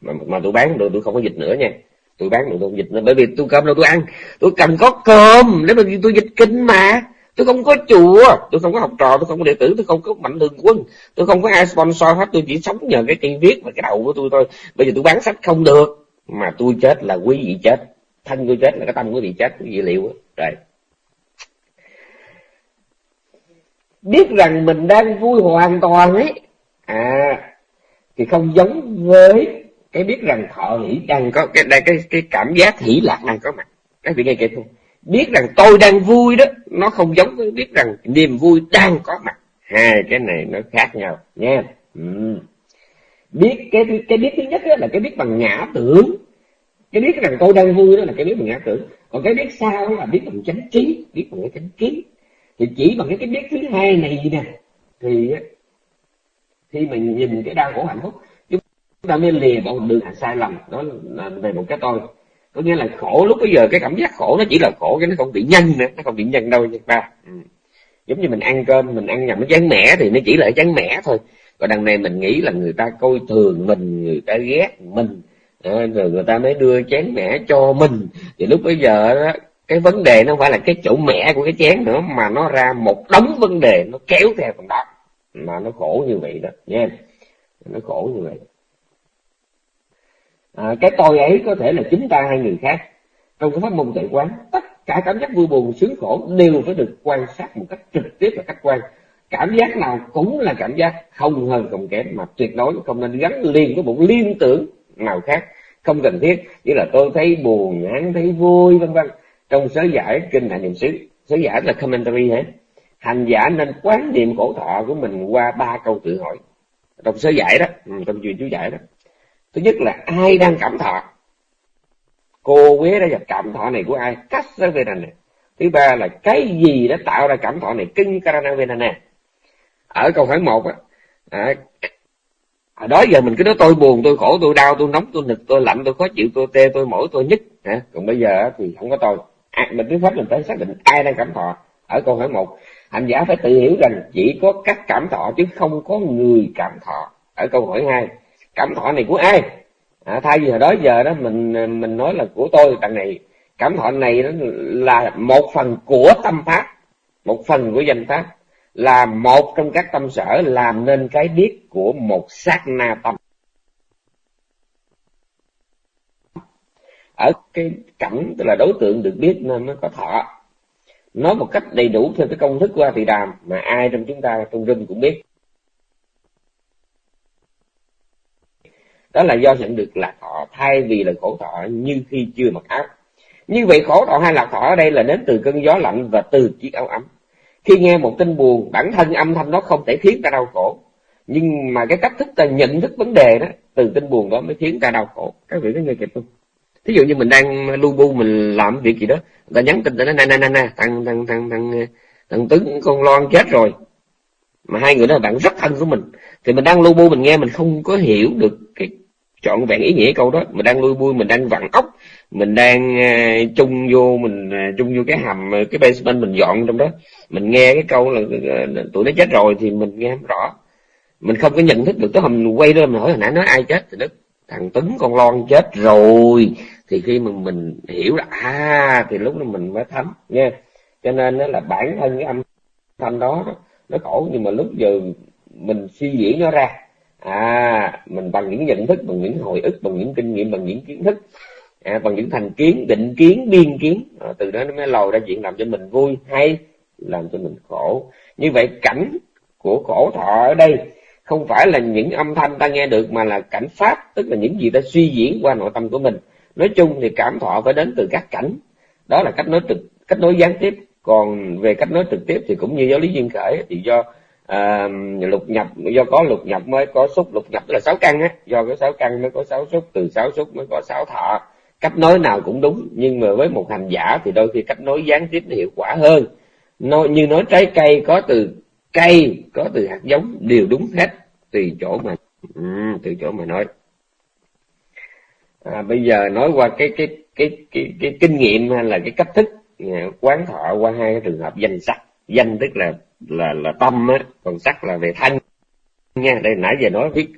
Mà mà tôi bán được tôi không có dịch nữa nha. Tôi bán được tôi không dịch nữa. Bởi vì tôi cơm đâu tôi ăn. Tôi cần có cơm. Nếu mà tôi dịch kinh mà tôi không có chùa, tôi không có học trò, tôi không có đệ tử, tôi không có mạnh thường quân. Tôi không có ai sponsor hết, tôi chỉ sống nhờ cái cây viết và cái đầu của tôi thôi. Bây giờ tôi bán sách không được, mà tôi chết là quý vị chết. Thân tôi chết là cái tâm của vị chết quý vị liệu rồi. Biết rằng mình đang vui hoàn toàn ấy. À thì không giống với cái biết rằng thọ hỷ đang có, cái, đây, cái cái cảm giác hỷ lạc đang có mặt. Các vị nghe kịp không? Biết rằng tôi đang vui đó, nó không giống với biết rằng niềm vui đang có mặt. Hai cái này nó khác nhau nha ừ. biết cái cái biết thứ nhất là cái biết bằng ngã tưởng. Cái biết rằng tôi đang vui đó là cái biết bằng ngã tưởng. Còn cái biết sao là biết bằng chánh trí, biết bằng cái chánh trí thì chỉ bằng cái cái biết thứ hai này nè, thì khi mình nhìn cái đau khổ hạnh phúc, chúng ta mới lìa bỏ đường sai lầm. Đó là về một cái tôi có nghĩa là khổ lúc bây giờ cái cảm giác khổ nó chỉ là khổ cái nó không bị nhân nữa nó không bị nhân đâu nha ba. Ừ. giống như mình ăn cơm mình ăn nhầm nó chán mẻ thì nó chỉ là chán mẻ thôi. Còn đằng này mình nghĩ là người ta coi thường mình người ta ghét mình. À, rồi người ta mới đưa chén mẻ cho mình. Thì lúc bây giờ đó cái vấn đề nó không phải là cái chỗ mẻ của cái chén nữa mà nó ra một đống vấn đề nó kéo theo phần đó. Mà nó khổ như vậy đó nha nó khổ như vậy à, cái tôi ấy có thể là chúng ta hay người khác. Trong cái pháp môn tuệ quán tất cả cảm giác vui buồn sướng khổ đều phải được quan sát một cách trực tiếp và khách quan. Cảm giác nào cũng là cảm giác không hơn không kém mà tuyệt đối không nên gắn liền với một liên tưởng nào khác. Không cần thiết như là tôi thấy buồn hắn thấy vui vân vân. Trong sớ giải kinh hành niệm xứ sớ giải là commentary hả? Hành giả nên quán niệm khổ thọ của mình qua ba câu tự hỏi. Trong sớ giải đó ừ, trong chuyện chú giải đó thứ nhất là ai đang cảm thọ? Cô quế đã gặp cảm thọ này của ai? Cách sớ về này thứ ba là cái gì đã tạo ra cảm thọ này? Kinh karana vedana ở câu hỏi một á à, à, đó giờ mình cứ nói tôi buồn tôi khổ tôi đau tôi nóng tôi nực tôi lạnh tôi khó chịu tôi tê tôi mỏi tôi nhức hả? Còn bây giờ thì không có tôi. À, mình trước pháp mình phải xác định ai đang cảm thọ. Ở câu hỏi một hành giả phải tự hiểu rằng chỉ có các cảm thọ chứ không có người cảm thọ. Ở câu hỏi hai cảm thọ này của ai? À, thay vì hồi đó giờ đó mình mình nói là của tôi đằng này cảm thọ này đó là một phần của tâm pháp một phần của danh pháp là một trong các tâm sở làm nên cái biết của một sát na tâm. Ở cái cảnh tức là đối tượng được biết nên nó có thọ. Nói một cách đầy đủ theo cái công thức của A Tỳ Đàm mà ai trong chúng ta trong rừng cũng biết. Đó là do nhận được lạc thọ thay vì là khổ thọ như khi chưa mặc áo. Như vậy khổ thọ hay lạc thọ ở đây là đến từ cơn gió lạnh và từ chiếc áo ấm. Khi nghe một tin buồn, bản thân âm thanh nó không thể khiến ta đau khổ. Nhưng mà cái cách thức ta nhận thức vấn đề đó, từ tin buồn đó mới khiến ta đau khổ. Các vị có nghe kịp không? Thí dụ như mình đang lu bu, mình làm việc gì đó, người ta nhắn tin tới nè nè nè nè, thằng thằng thằng thằng thằng tướng con loan chết rồi. Mà hai người đó là bạn rất thân của mình. Thì mình đang lu bu, mình nghe, mình không có hiểu được cái chọn vẹn ý nghĩa câu đó. Mình đang lui bui mình đang vặn ốc mình đang uh, chung vô mình uh, chung vô cái hầm à, cái basement mình dọn trong đó. Mình nghe cái câu là uh, tụi nó chết rồi thì mình nghe không rõ. Mình không có nhận thức được tới hầm mình quay lên mình hỏi hồi nãy nói ai chết thì đức thằng tấn con lon chết rồi. Thì khi mà mình hiểu là à thì lúc đó mình mới thấm nha cho nên nó là bản thân cái âm thanh đó nó khổ. Nhưng mà lúc giờ mình suy diễn nó ra à mình bằng những nhận thức bằng những hồi ức bằng những kinh nghiệm bằng những kiến thức à, bằng những thành kiến định kiến biên kiến. À, từ đó nó mới lòi ra chuyện làm cho mình vui hay làm cho mình khổ. Như vậy cảnh của khổ thọ ở đây không phải là những âm thanh ta nghe được mà là cảnh pháp tức là những gì ta suy diễn qua nội tâm của mình. Nói chung thì cảm thọ phải đến từ các cảnh. Đó là cách nói trực cách nói gián tiếp. Còn về cách nói trực tiếp thì cũng như giáo lý duyên khởi thì do à, lục nhập do có lục nhập mới có xúc lục nhập tức là sáu căn á. Do có sáu căn mới có sáu xúc từ sáu xúc mới có sáu thọ. Cách nói nào cũng đúng nhưng mà với một hành giả thì đôi khi cách nói gián tiếp hiệu quả hơn. Nói như nói trái cây có từ cây có từ hạt giống đều đúng hết tùy chỗ mà ừ, tùy chỗ mà nói. À, bây giờ nói qua cái cái cái cái, cái kinh nghiệm hay là cái cách thức à, quán thọ qua hai cái trường hợp danh sắc danh tức là là là tâm á còn sắc là về thân nha đây nãy giờ nói viết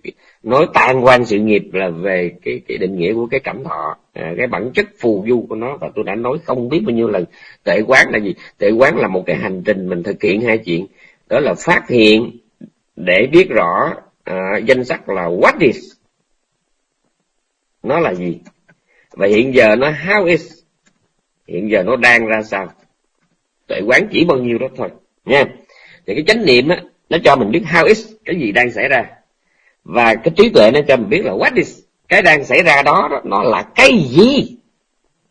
nói tan quan sự nghiệp là về cái cái định nghĩa của cái cảm thọ à, cái bản chất phù du của nó. Và tôi đã nói không biết bao nhiêu lần tệ quán là gì? Tệ quán là một cái hành trình mình thực hiện hai chuyện. Đó là phát hiện để biết rõ à, danh sắc là what is. Nó là gì? Và hiện giờ nó how is? Hiện giờ nó đang ra sao? Tệ quán chỉ bao nhiêu đó thôi nha thì cái chánh niệm á nó cho mình biết how is cái gì đang xảy ra. Và cái trí tuệ nó cho mình biết là what is cái đang xảy ra đó, đó nó là cái gì.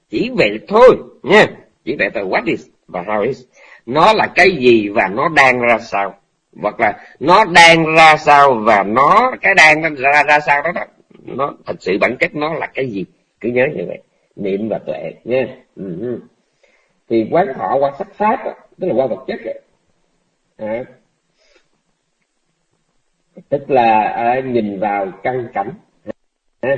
Chỉ vậy thôi nha. Chỉ vậy thôi what is và how is. Nó là cái gì và nó đang ra sao. Hoặc là nó đang ra sao và nó cái đang ra ra sao đó, đó nó thật sự bản chất nó là cái gì? Cứ nhớ như vậy. Niệm và tuệ nha. Ừ. ừ. thì quán thọ qua sắc pháp đó, tức là qua vật chất đó, À, tức là à, nhìn vào căn cảnh. À,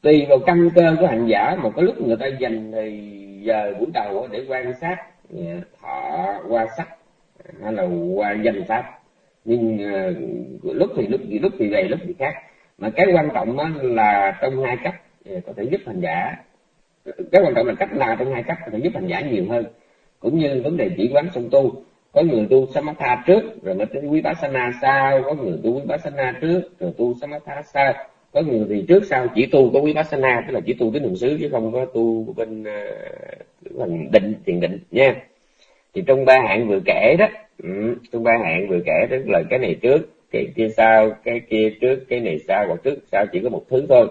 tùy vào căn cơ của hành giả một cái lúc người ta dành thì giờ buổi đầu để quan sát à, thọ qua sắc à, hay là qua danh pháp. Nhưng uh, lúc thì lúc gì lúc thì về lúc thì khác. Mà cái quan trọng đó là trong hai cách có thể giúp hành giả. Cái quan trọng là cách nào trong hai cách có thể giúp hành giả nhiều hơn. Cũng như vấn đề chỉ quán song tu có người tu samatha trước rồi mới tới quý bá sana sau. Có người tu quý bá sana trước rồi tu samatha sau. Có người thì trước sau chỉ tu có quý bá sana tức là chỉ tu cái đường xứ chứ không có tu bên uh, định thiền định nha. Thì trong ba hạng vừa kể đó ừ, trong ba hạng vừa kể tức là cái này trước cái kia sau cái kia trước cái này sau hoặc trước sau chỉ có một thứ thôi.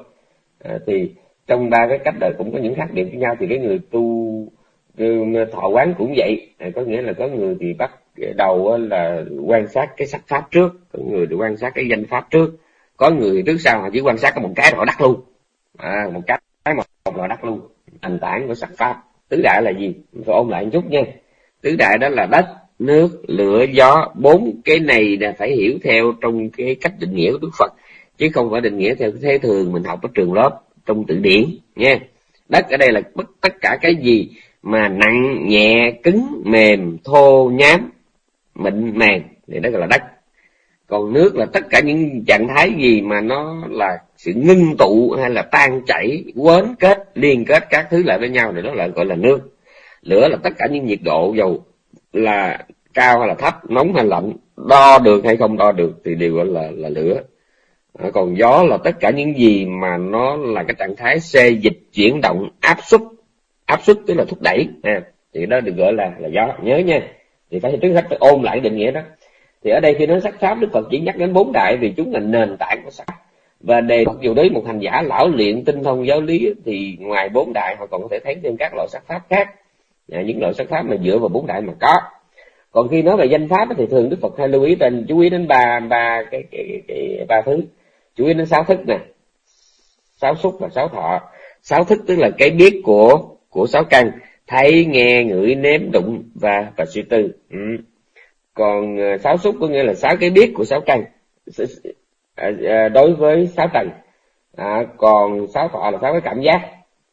À, thì trong ba cái cách đời cũng có những khác biệt với nhau. Thì cái người tu Ừ, thọ quán cũng vậy. Có nghĩa là có người thì bắt đầu là quan sát cái sắc pháp trước có người thì quan sát cái danh pháp trước. Có người trước sau họ chỉ quan sát có một cái họ đắc luôn. À, một cái một, họ đắc luôn. Thành tảng của sắc pháp. Tứ đại là gì? Phải ôn lại một chút nha. Tứ đại đó là đất nước lửa gió. Bốn cái này là phải hiểu theo trong cái cách định nghĩa của đức phật. Chứ không phải định nghĩa theo thế thường mình học ở trường lớp trong tự điển nha. Đất ở đây là bất tất cả cái gì mà nặng nhẹ, cứng, mềm, thô, nhám, mịn màng, thì đó gọi là đất. Còn nước là tất cả những trạng thái gì mà nó là sự ngưng tụ hay là tan chảy, quến kết, liên kết các thứ lại với nhau thì đó là gọi là nước. Lửa là tất cả những nhiệt độ, dầu là cao hay là thấp, nóng hay lạnh, đo được hay không đo được thì đều gọi là là lửa. À, còn gió là tất cả những gì mà nó là cái trạng thái xê dịch chuyển động, áp suất áp suất tức là thúc đẩy à, thì đó được gọi là là gió. Nhớ nha. Thì phải trước hết phải ôm lại định nghĩa đó. Thì ở đây khi nói sắc pháp đức phật chỉ nhắc đến bốn đại vì chúng là nền tảng của sắc. Và đề mặc dù đấy một hành giả lão luyện tinh thông giáo lý thì ngoài bốn đại họ còn có thể thấy thêm các loại sắc pháp khác. À, những loại sắc pháp mà dựa vào bốn đại mà có. Còn khi nói về danh pháp thì thường đức phật hay lưu ý tên chú ý đến ba ba cái, cái, cái, cái ba thứ. Chú ý đến sáu thức nè. Sáu xúc và sáu thọ. Sáu thức tức là cái biết của của sáu căn thấy nghe ngửi nếm đụng và và suy tư. Ừ. còn ờ, sáu xúc có nghĩa là sáu cái biết của sáu căn. À, à, đối với sáu tầng à, còn sáu thọ là sáu cái cảm giác.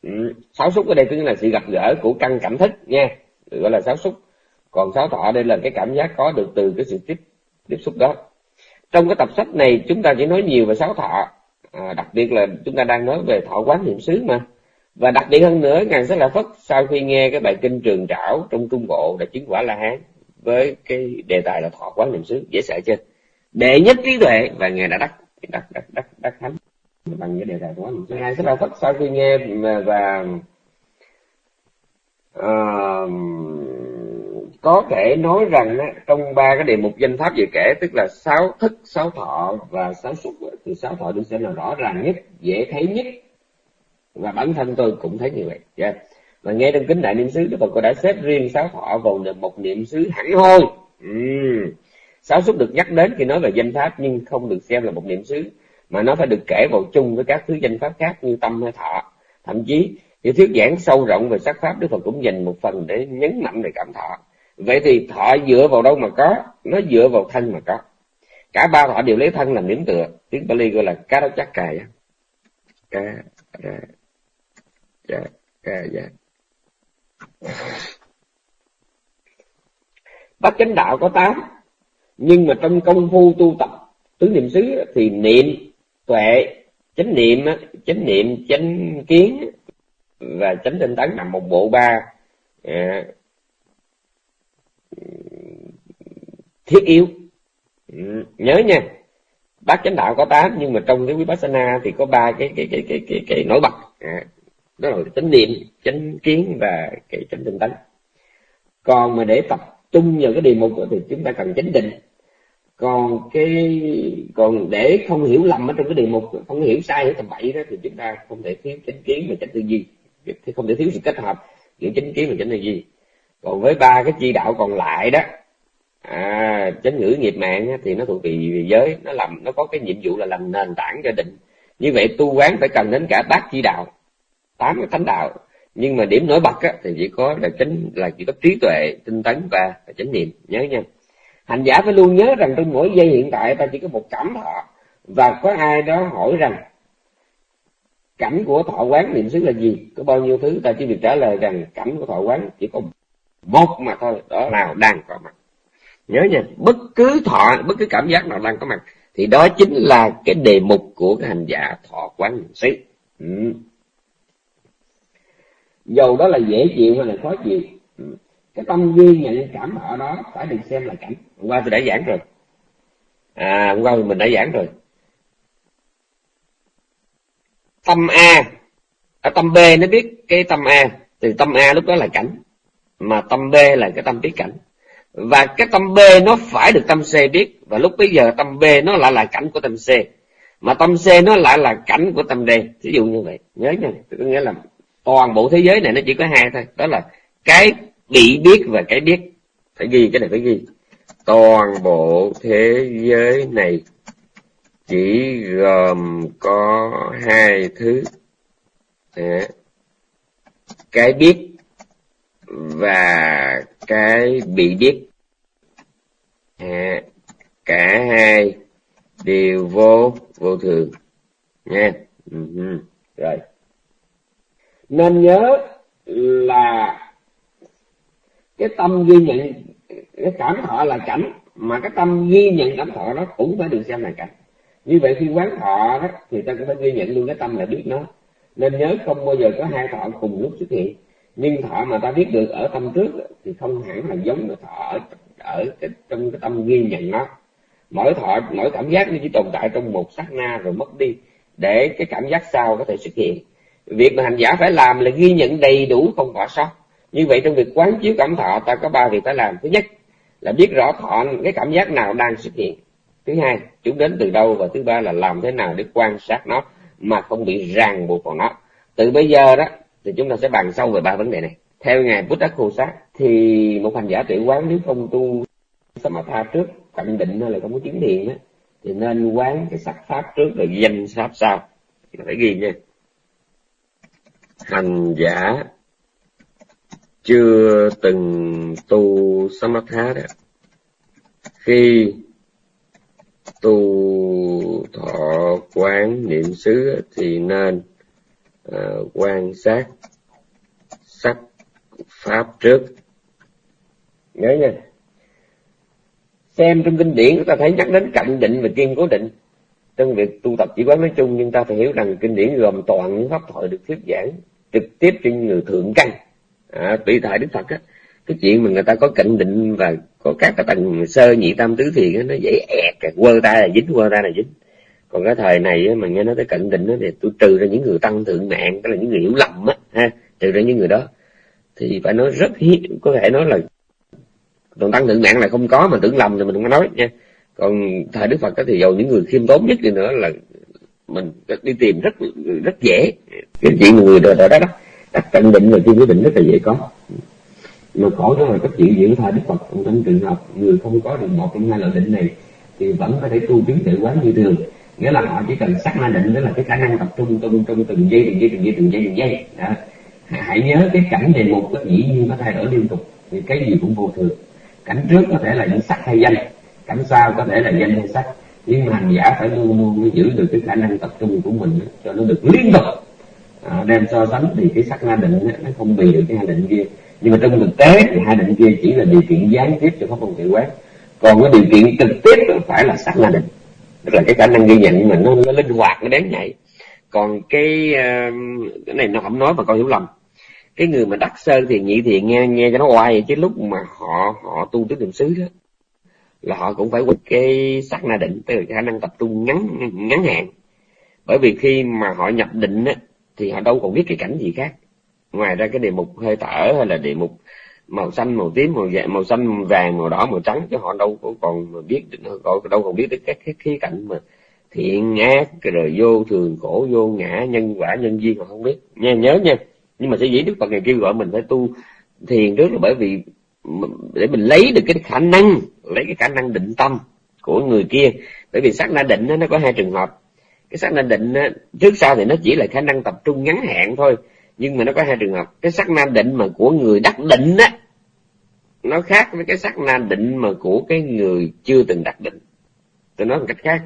Ừ. sáu xúc ở đây tức là sự gặp gỡ của căn cảm thức nha. Gọi là sáu xúc. Còn sáu thọ đây là cái cảm giác có được từ cái sự tiếp tiếp xúc đó. Trong cái tập sách này chúng ta chỉ nói nhiều về sáu thọ. À, đặc biệt là chúng ta đang nói về thọ quán niệm xứ mà và đặc biệt hơn nữa ngài rất là phất sau khi nghe cái bài kinh trường trảo trong trung bộ đã chứng quả la hán với cái đề tài là thọ quán niệm xứ dễ sợ chưa? Đệ nhất trí tuệ và ngài đã đắc đắc đắc đắc đắc thánh bằng cái đề tài quán niệm xứ. Ngài rất là phất sau khi nghe và uh, có thể nói rằng á, trong ba cái đề mục danh pháp vừa kể tức là sáu thức sáu thọ và sáu xúc thì sáu thọ được xem là rõ ràng nhất dễ thấy nhất và bản thân tôi cũng thấy như vậy. Yeah. mà và nghe trong kính đại niệm xứ, đức phật cũng đã xếp riêng sáu họ vào một niệm xứ hẳn hoi. Uhm. sáu xúc được nhắc đến khi nói về danh pháp, nhưng không được xem là một niệm xứ, mà nó phải được kể vào chung với các thứ danh pháp khác như tâm hay thọ. Thậm chí khi thuyết giảng sâu rộng về sắc pháp, đức phật cũng dành một phần để nhấn mạnh về cảm thọ. Vậy thì thọ dựa vào đâu mà có? Nó dựa vào thân mà có. Cả ba thọ đều lấy thân làm điểm tựa. Tiếng Bali gọi là cá đó chắc cài cá ra dạ dạ dạ. Bát chánh đạo có tám nhưng mà trong công phu tu tập tứ niệm xứ thì niệm tuệ chánh niệm chánh niệm chánh kiến và chánh tinh tấn nằm một bộ ba à, thiết yếu. Nhớ nha bát chánh đạo có tám nhưng mà trong cái vipassana thì có ba cái cái cái cái cái, cái nổi bật. À, đó là chánh niệm chánh kiến và cái chánh tinh tấn. Còn mà để tập trung vào cái đề mục thì chúng ta cần chánh định. Còn cái còn để không hiểu lầm ở trong cái đề mục không hiểu sai ở tầm bậy đó thì chúng ta không thể thiếu chánh kiến và chánh tư duy. Thì không thể thiếu sự kết hợp giữa chánh kiến và chánh tư duy. Còn với ba cái chi đạo còn lại đó à, chánh ngữ nghiệp mạng thì nó thuộc về giới. Nó làm nó có cái nhiệm vụ là làm nền tảng cho định. Như vậy tu quán phải cần đến cả bát chi đạo tám cái thánh đạo. Nhưng mà điểm nổi bật á, thì chỉ có là chính là chỉ có trí tuệ tinh tấn và, chánh niệm. Nhớ nha. Hành giả phải luôn nhớ rằng trong mỗi giây hiện tại ta chỉ có một cảm thọ. Và có ai đó hỏi rằng cảnh của thọ quán niệm xứ là gì? Có bao nhiêu thứ? Ta chỉ việc trả lời rằng cảnh của thọ quán chỉ có một mà thôi đó nào đang có mặt. Nhớ nha bất cứ thọ bất cứ cảm giác nào đang có mặt thì đó chính là cái đề mục của cái hành giả thọ quán niệm xứ. Ừ dầu đó là dễ chịu hay là khó chịu? Ừ. Cái tâm ghi nhận cảm ở đó phải được xem là cảnh. Hôm qua tôi đã giảng rồi. À hôm qua mình đã giảng rồi. Tâm a. Ở tâm b nó biết cái tâm a. Từ tâm a lúc đó là cảnh. Mà tâm b là cái tâm biết cảnh. Và cái tâm b nó phải được tâm c biết. Và lúc bây giờ tâm b nó lại là cảnh của tâm c. Mà tâm c nó lại là cảnh của tâm d. Ví dụ như vậy. Nhớ nha. Có nghĩa là toàn bộ thế giới này nó chỉ có hai thôi. Đó là cái bị biết và cái biết. Phải ghi cái này phải ghi. Toàn bộ thế giới này chỉ gồm có hai thứ. À, cái biết và cái bị biết. À, cả hai đều vô vô thường. Nha. Uh-huh. rồi nên nhớ là cái tâm ghi nhận cái cảm thọ là cảnh mà cái tâm ghi nhận cảm thọ nó cũng phải được xem là cảnh. Như vậy khi quán thọ đó thì ta cũng phải ghi nhận luôn cái tâm là biết nó. Nên nhớ không bao giờ có hai thọ cùng lúc xuất hiện. Nhưng thọ mà ta biết được ở tâm trước thì không hẳn là giống cái thọ ở, ở cái, trong cái tâm ghi nhận nó. Mỗi thọ mỗi cảm giác nó chỉ tồn tại trong một sát na rồi mất đi để cái cảm giác sau có thể xuất hiện việc mà hành giả phải làm là ghi nhận đầy đủ không bỏ sót. Như vậy trong việc quán chiếu cảm thọ, ta có ba việc phải làm. Thứ nhất là biết rõ thọ, cái cảm giác nào đang xuất hiện. Thứ hai chúng đến từ đâu và thứ ba là làm thế nào để quan sát nó mà không bị ràng buộc vào nó. Từ bây giờ đó, thì chúng ta sẽ bàn sâu về ba vấn đề này. Theo ngài Buddha Khô Sát, thì một hành giả tự quán nếu không tu Samatha trước cận định hay là không có chứng thiền á, thì nên quán cái sắc pháp trước rồi danh pháp sau. Phải ghi nha hành giả. Chưa từng tu Samatha đó. Khi tu thọ quán niệm xứ thì nên uh, quan sát sắc pháp trước. Nhớ nha. Xem trong kinh điển chúng ta thấy nhắc đến cận định và kiên cố định trong việc tu tập chỉ quán nói chung nhưng ta phải hiểu rằng kinh điển gồm toàn những pháp thoại được thuyết giảng trực tiếp trên người thượng căn. À, tùy tại đức phật á cái chuyện mà người ta có cận định và có các cái tầng sơ nhị tam tứ thiền nó dễ ẹt quơ tay là dính quơ tay là dính. Còn cái thời này mà nghe nói tới cận định đó, thì tôi trừ ra những người tăng thượng mạng tức là những người hiểu lầm á ha trừ ra những người đó thì phải nói rất hiếm có thể nói là còn tăng thượng mạng là không có mà tưởng lầm thì mình không có nói nha còn thời đức phật thì dầu những người khiêm tốn nhất đi nữa là mình đi tìm rất rất dễ. Cái chuyện người đời đó đó, đặt tận định và chuyên quyết định rất là dễ có. Mà khổ đó là các chuyện diễn thời đức phật? Trong trường hợp người không có được một trong hai loại định này thì vẫn có thể tu biến tự quán như thường. Nghĩa là họ chỉ cần sắc na định, đó là cái khả năng tập trung trong trong từng giây từng giây từng giây từng giây từng giây. Đó. hãy nhớ cái cảnh đề mục cái dĩ nhiên nó thay đổi liên tục. Thì cái gì cũng vô thường. Cảnh trước có thể là những sắc hay danh cảnh sao có thể là danh hay sắc nhưng mà hành giả phải luôn luôn giữ được cái khả năng tập trung của mình cho nó được liên tục. À, đem so sánh thì cái sắc na định nó không bị được cái hai định kia. Nhưng mà trong thực tế thì hai định kia chỉ là điều kiện gián tiếp cho pháp môn tự quán. Còn cái điều kiện trực tiếp phải là sắc na định. Tức là cái khả năng ghi nhận mà nó, nó linh hoạt nó đáng nhạy còn cái um, cái này nó không nói mà con hiểu lầm. Cái người mà đắc sơ thì nhị thì nghe nghe cho nó oai chứ lúc mà họ họ tu tứ niệm xứ đó là họ cũng phải quên cái sắc na định, tức là khả năng tập trung ngắn ngắn hạn. Bởi vì khi mà họ nhập định á, thì họ đâu còn biết cái cảnh gì khác. Ngoài ra cái đề mục hơi thở hay là đề mục màu xanh, màu tím, màu vàng, màu xanh, màu vàng, màu đỏ, màu trắng, chứ họ đâu có còn biết đâu còn biết được các cái khía cạnh mà thiện, ác, rồi vô thường, khổ, vô ngã, nhân quả, nhân duyên, họ không biết. Nha, nhớ nha. Nhưng mà sẽ dĩ đức phật ngày kêu gọi mình phải tu thiền trước là bởi vì để mình lấy được cái khả năng, lấy cái khả năng định tâm của người kia. Bởi vì sắc na định nó có hai trường hợp. Cái sắc na định trước sau thì nó chỉ là khả năng tập trung ngắn hạn thôi, nhưng mà nó có hai trường hợp. Cái sắc na định mà của người đắc định á, nó khác với cái sắc na định mà của cái người chưa từng đắc định. Tôi nói một cách khác.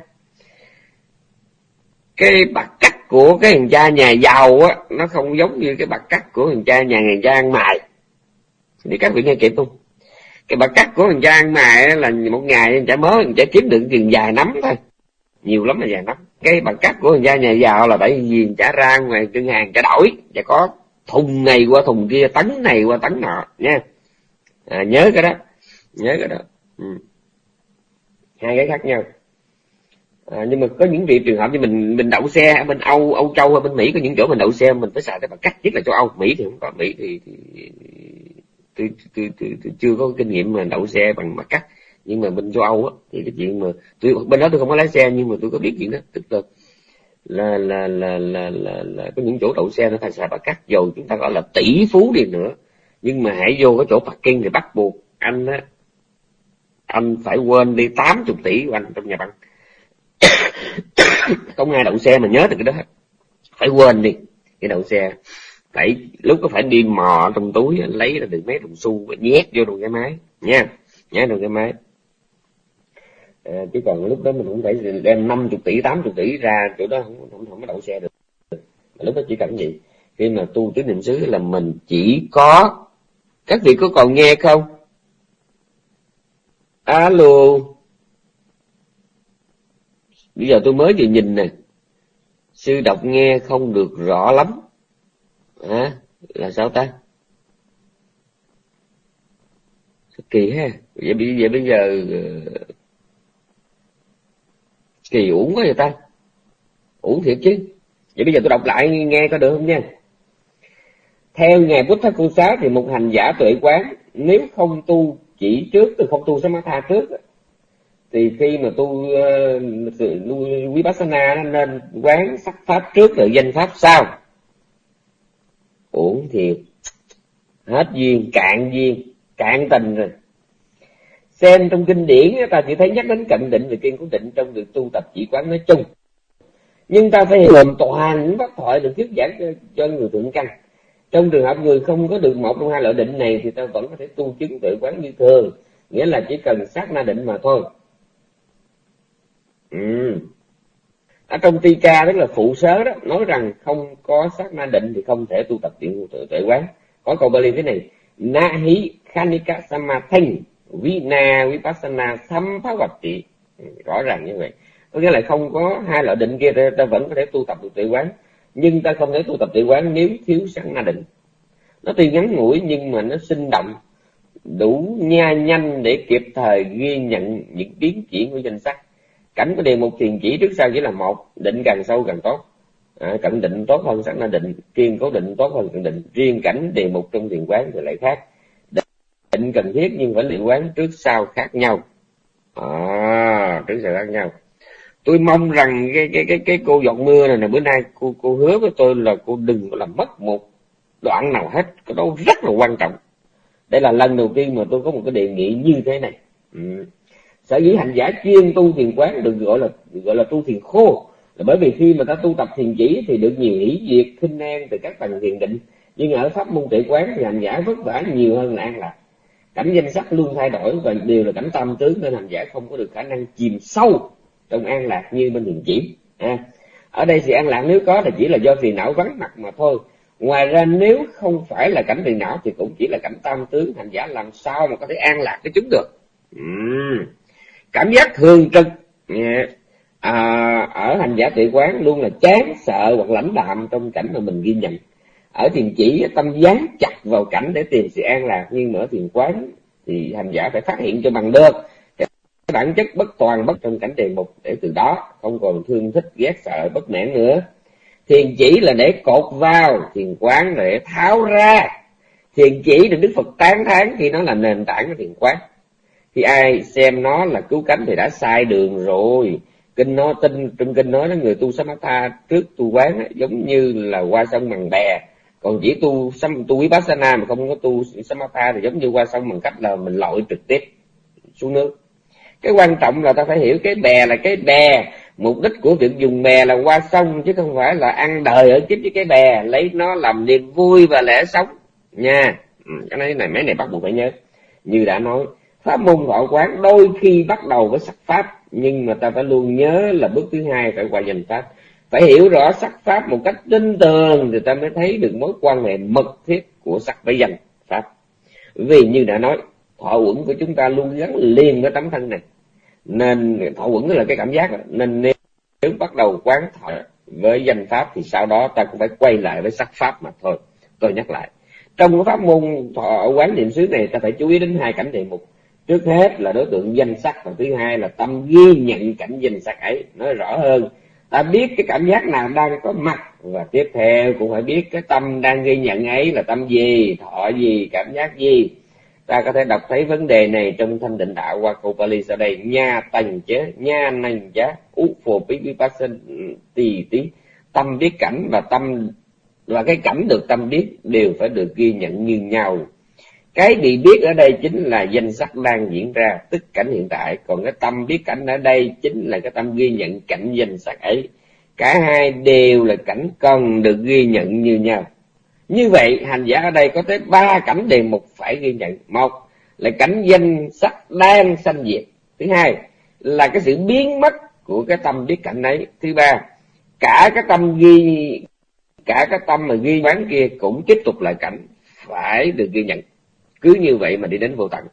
Cái bạc cắt của cái thằng cha nhà giàu á, nó không giống như cái bạc cắt của thằng cha nhà người cha ăn mài đi các vị nghe kịp không cái bà cắt của thằng cha ăn mài là một ngày chả cha mới thằng kiếm được tiền dài nắm thôi. Nhiều lắm là dài nắm. Cái bà cắt của thằng gia nhà giàu là bởi vì trả ra ngoài ngân hàng trả đổi và có thùng này qua thùng kia tấn này qua tấn nọ nha. À, nhớ cái đó nhớ cái đó. Ừ. hai cái khác nhau. À, nhưng mà có những vị trường hợp như mình mình đậu xe ở bên âu âu châu hay bên mỹ có những chỗ mình đậu xe mình phải xài cái bằng cắt nhất là châu âu. Mỹ thì không có mỹ thì, thì tôi, tôi, tôi, tôi chưa có kinh nghiệm mà đậu xe bằng mặt cắt. Nhưng mà bên châu âu á thì cái chuyện mà tôi bên đó tôi không có lái xe nhưng mà tôi có biết chuyện đó. Tức là là là là là là, là có những chỗ đậu xe nó phải xài bạc cắt dầu chúng ta gọi là tỷ phú đi nữa. Nhưng mà hãy vô cái chỗ parking thì bắt buộc anh á anh phải quên đi tám chục tỷ của anh trong nhà băng. Không ai đậu xe mà nhớ được cái đó phải quên đi cái đậu xe phải lúc có phải đi mò trong túi lấy ra được mấy đồng xu và nhét vô trong cái máy. Nha nhét trong cái máy. À, chứ còn lúc đó mình cũng phải đem năm chục tỷ tám chục tỷ ra chỗ đó không không, không có đậu xe được. Mà lúc đó chỉ cần gì? Khi mà tu tứ niệm xứ là mình chỉ có các vị có còn nghe không? Alo. Bây giờ tôi mới vừa nhìn nè. Sư đọc nghe không được rõ lắm à, là sao ta? Kỳ ha? Vậy, vậy bây giờ ờ, kỳ uổng quá vậy ta? Uổng thiệt chứ. Vậy bây giờ tôi đọc lại nghe có được không nha. Theo ngài Buddha Cô Xá thì một hành giả tuệ quán nếu không tu chỉ trước từ không tu samatha trước thì khi mà tu uh, vipassana nó nên quán sắc pháp trước rồi danh pháp sau uổng thiệt hết duyên cạn duyên cạn tình rồi. Xem trong kinh điển ta chỉ thấy nhắc đến cận định và kiên cố định trong việc tu tập chỉ quán nói chung. Nhưng ta phải làm toàn những pháp thoại được thuyết giảng cho, cho người thượng căn. Trong trường hợp người không có được một trong hai loại định này thì ta vẫn có thể tu chứng tự quán như thường. Nghĩa là chỉ cần sát na định mà thôi. Ừ ở trong ti ca, tức là phụ sớ đó, nói rằng không có sát na định thì không thể tu tập tiện tự tuệ quán. Có câu Bali thế này na hí khanika samathin vina vipassana sampavati ừ, rõ ràng như vậy. Có nghĩa là không có hai loại định kia, ta vẫn có thể tu tập được tuệ quán. Nhưng ta không thể tu tập tuệ quán nếu thiếu sát na định. Nó tuy ngắn ngủi nhưng mà nó sinh động, đủ nha nhanh để kịp thời ghi nhận những biến chuyển của danh sắc cảnh của đề mục thiền chỉ trước sau chỉ là một định càng sâu càng tốt. À, cận định tốt hơn sẵn là định kiên cố định tốt hơn cận định. Riêng cảnh đề mục trong thiền quán thì lại khác. Định cần thiết nhưng phải liệu quán trước sau khác nhau. À, trước sau khác nhau. Tôi mong rằng cái cái cái cái cô giọt mưa này, này bữa nay cô cô hứa với tôi là cô đừng có làm mất một đoạn nào hết. Cái đó rất là quan trọng. Đây là lần đầu tiên mà tôi có một cái đề nghị như thế này. Ừ sở dĩ hành giả chuyên tu thiền quán được gọi là được gọi là tu thiền khô là bởi vì khi mà ta tu tập thiền chỉ thì được nhiều hỷ diệt khinh an từ các tầng thiền định. Nhưng ở pháp môn tuệ quán thì hành giả vất vả nhiều hơn là an lạc. Cảnh danh sắc luôn thay đổi và đều là cảnh tâm tướng nên hành giả không có được khả năng chìm sâu trong an lạc như bên thiền chỉ. À, ở đây thì an lạc nếu có thì chỉ là do phiền não vắng mặt mà thôi. Ngoài ra nếu không phải là cảnh phiền não thì cũng chỉ là cảnh tam tướng hành giả làm sao mà có thể an lạc cái chúng được. Uhm cảm giác thường trực à, ở hành giả tự quán luôn là chán sợ hoặc lãnh đạm trong cảnh mà mình ghi nhận. Ở thiền chỉ tâm dán chặt vào cảnh để tìm sự an lạc nhưng mà ở thiền quán thì hành giả phải phát hiện cho bằng được. Cái bản chất bất toàn bất trong cảnh đề mục để từ đó không còn thương thích ghét sợ bất mãn nữa. Thiền chỉ là để cột vào thiền quán là để tháo ra. Thiền chỉ được đức phật tán thán khi nó là nền tảng của thiền quán khi ai xem nó là cứu cánh thì đã sai đường rồi. Kinh nó, tin trong kinh nói đó, người tu samatha trước tu quán giống như là qua sông bằng bè còn chỉ tu tu vipassana mà không có tu samatha thì giống như qua sông bằng cách là mình lội trực tiếp xuống nước. Cái quan trọng là ta phải hiểu cái bè là cái bè. Mục đích của việc dùng bè là qua sông, chứ không phải là ăn đời ở kiếp với cái bè. Lấy nó làm niềm vui và lẽ sống. Nha. Ừ, cái này này, mấy này bắt buộc phải nhớ. Như đã nói pháp môn thọ quán đôi khi bắt đầu với sắc pháp nhưng mà ta phải luôn nhớ là bước thứ hai phải qua danh pháp. Phải hiểu rõ sắc pháp một cách tinh tường thì ta mới thấy được mối quan hệ mật thiết của sắc với danh pháp. Vì như đã nói thọ uẩn của chúng ta luôn gắn liền với tấm thân này. Nên thọ uẩn là cái cảm giác nên nếu, nếu bắt đầu quán thọ với danh pháp thì sau đó ta cũng phải quay lại với sắc pháp mà thôi. Tôi nhắc lại trong cái pháp môn thọ quán niệm xứ này ta phải chú ý đến hai cảnh đề mục trước hết là đối tượng danh sắc, và thứ hai là tâm ghi nhận cảnh danh sắc ấy, nói rõ hơn. Ta biết cái cảm giác nào đang có mặt, và tiếp theo cũng phải biết cái tâm đang ghi nhận ấy là tâm gì, thọ gì, cảm giác gì. Ta có thể đọc thấy vấn đề này trong thanh định đạo qua câu Pali sau đây. Nha tành chế nha nành giá, ú phù bí bí bát sinh tì tí tâm biết cảnh và tâm, và cái cảnh được tâm biết đều phải được ghi nhận như nhau cái bị biết ở đây chính là danh sắc đang diễn ra, tức cảnh hiện tại. Còn cái tâm biết cảnh ở đây chính là cái tâm ghi nhận cảnh danh sắc ấy. Cả hai đều là cảnh cần được ghi nhận như nhau. Như vậy, hành giả ở đây có tới ba cảnh đề mục phải ghi nhận. Một là cảnh danh sắc đang sanh diệt. Thứ hai là cái sự biến mất của cái tâm biết cảnh ấy. Thứ ba, cả cái tâm ghi, cả cái tâm mà ghi bán kia cũng tiếp tục là cảnh phải được ghi nhận cứ như vậy mà đi đến vô tận.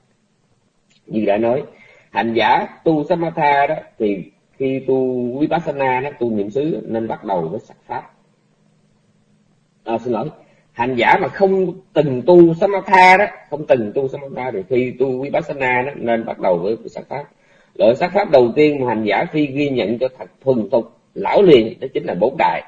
Như đã nói hành giả tu samatha đó thì khi tu vipassana nó tu niệm xứ nên bắt đầu với sắc pháp. À, xin lỗi hành giả mà không từng tu samatha đó không từng tu samatha thì khi tu vipassana đó nên bắt đầu với sắc pháp. Loại sắc pháp đầu tiên mà hành giả phi ghi nhận cho thật thuần thục lão liền đó chính là bốn đại.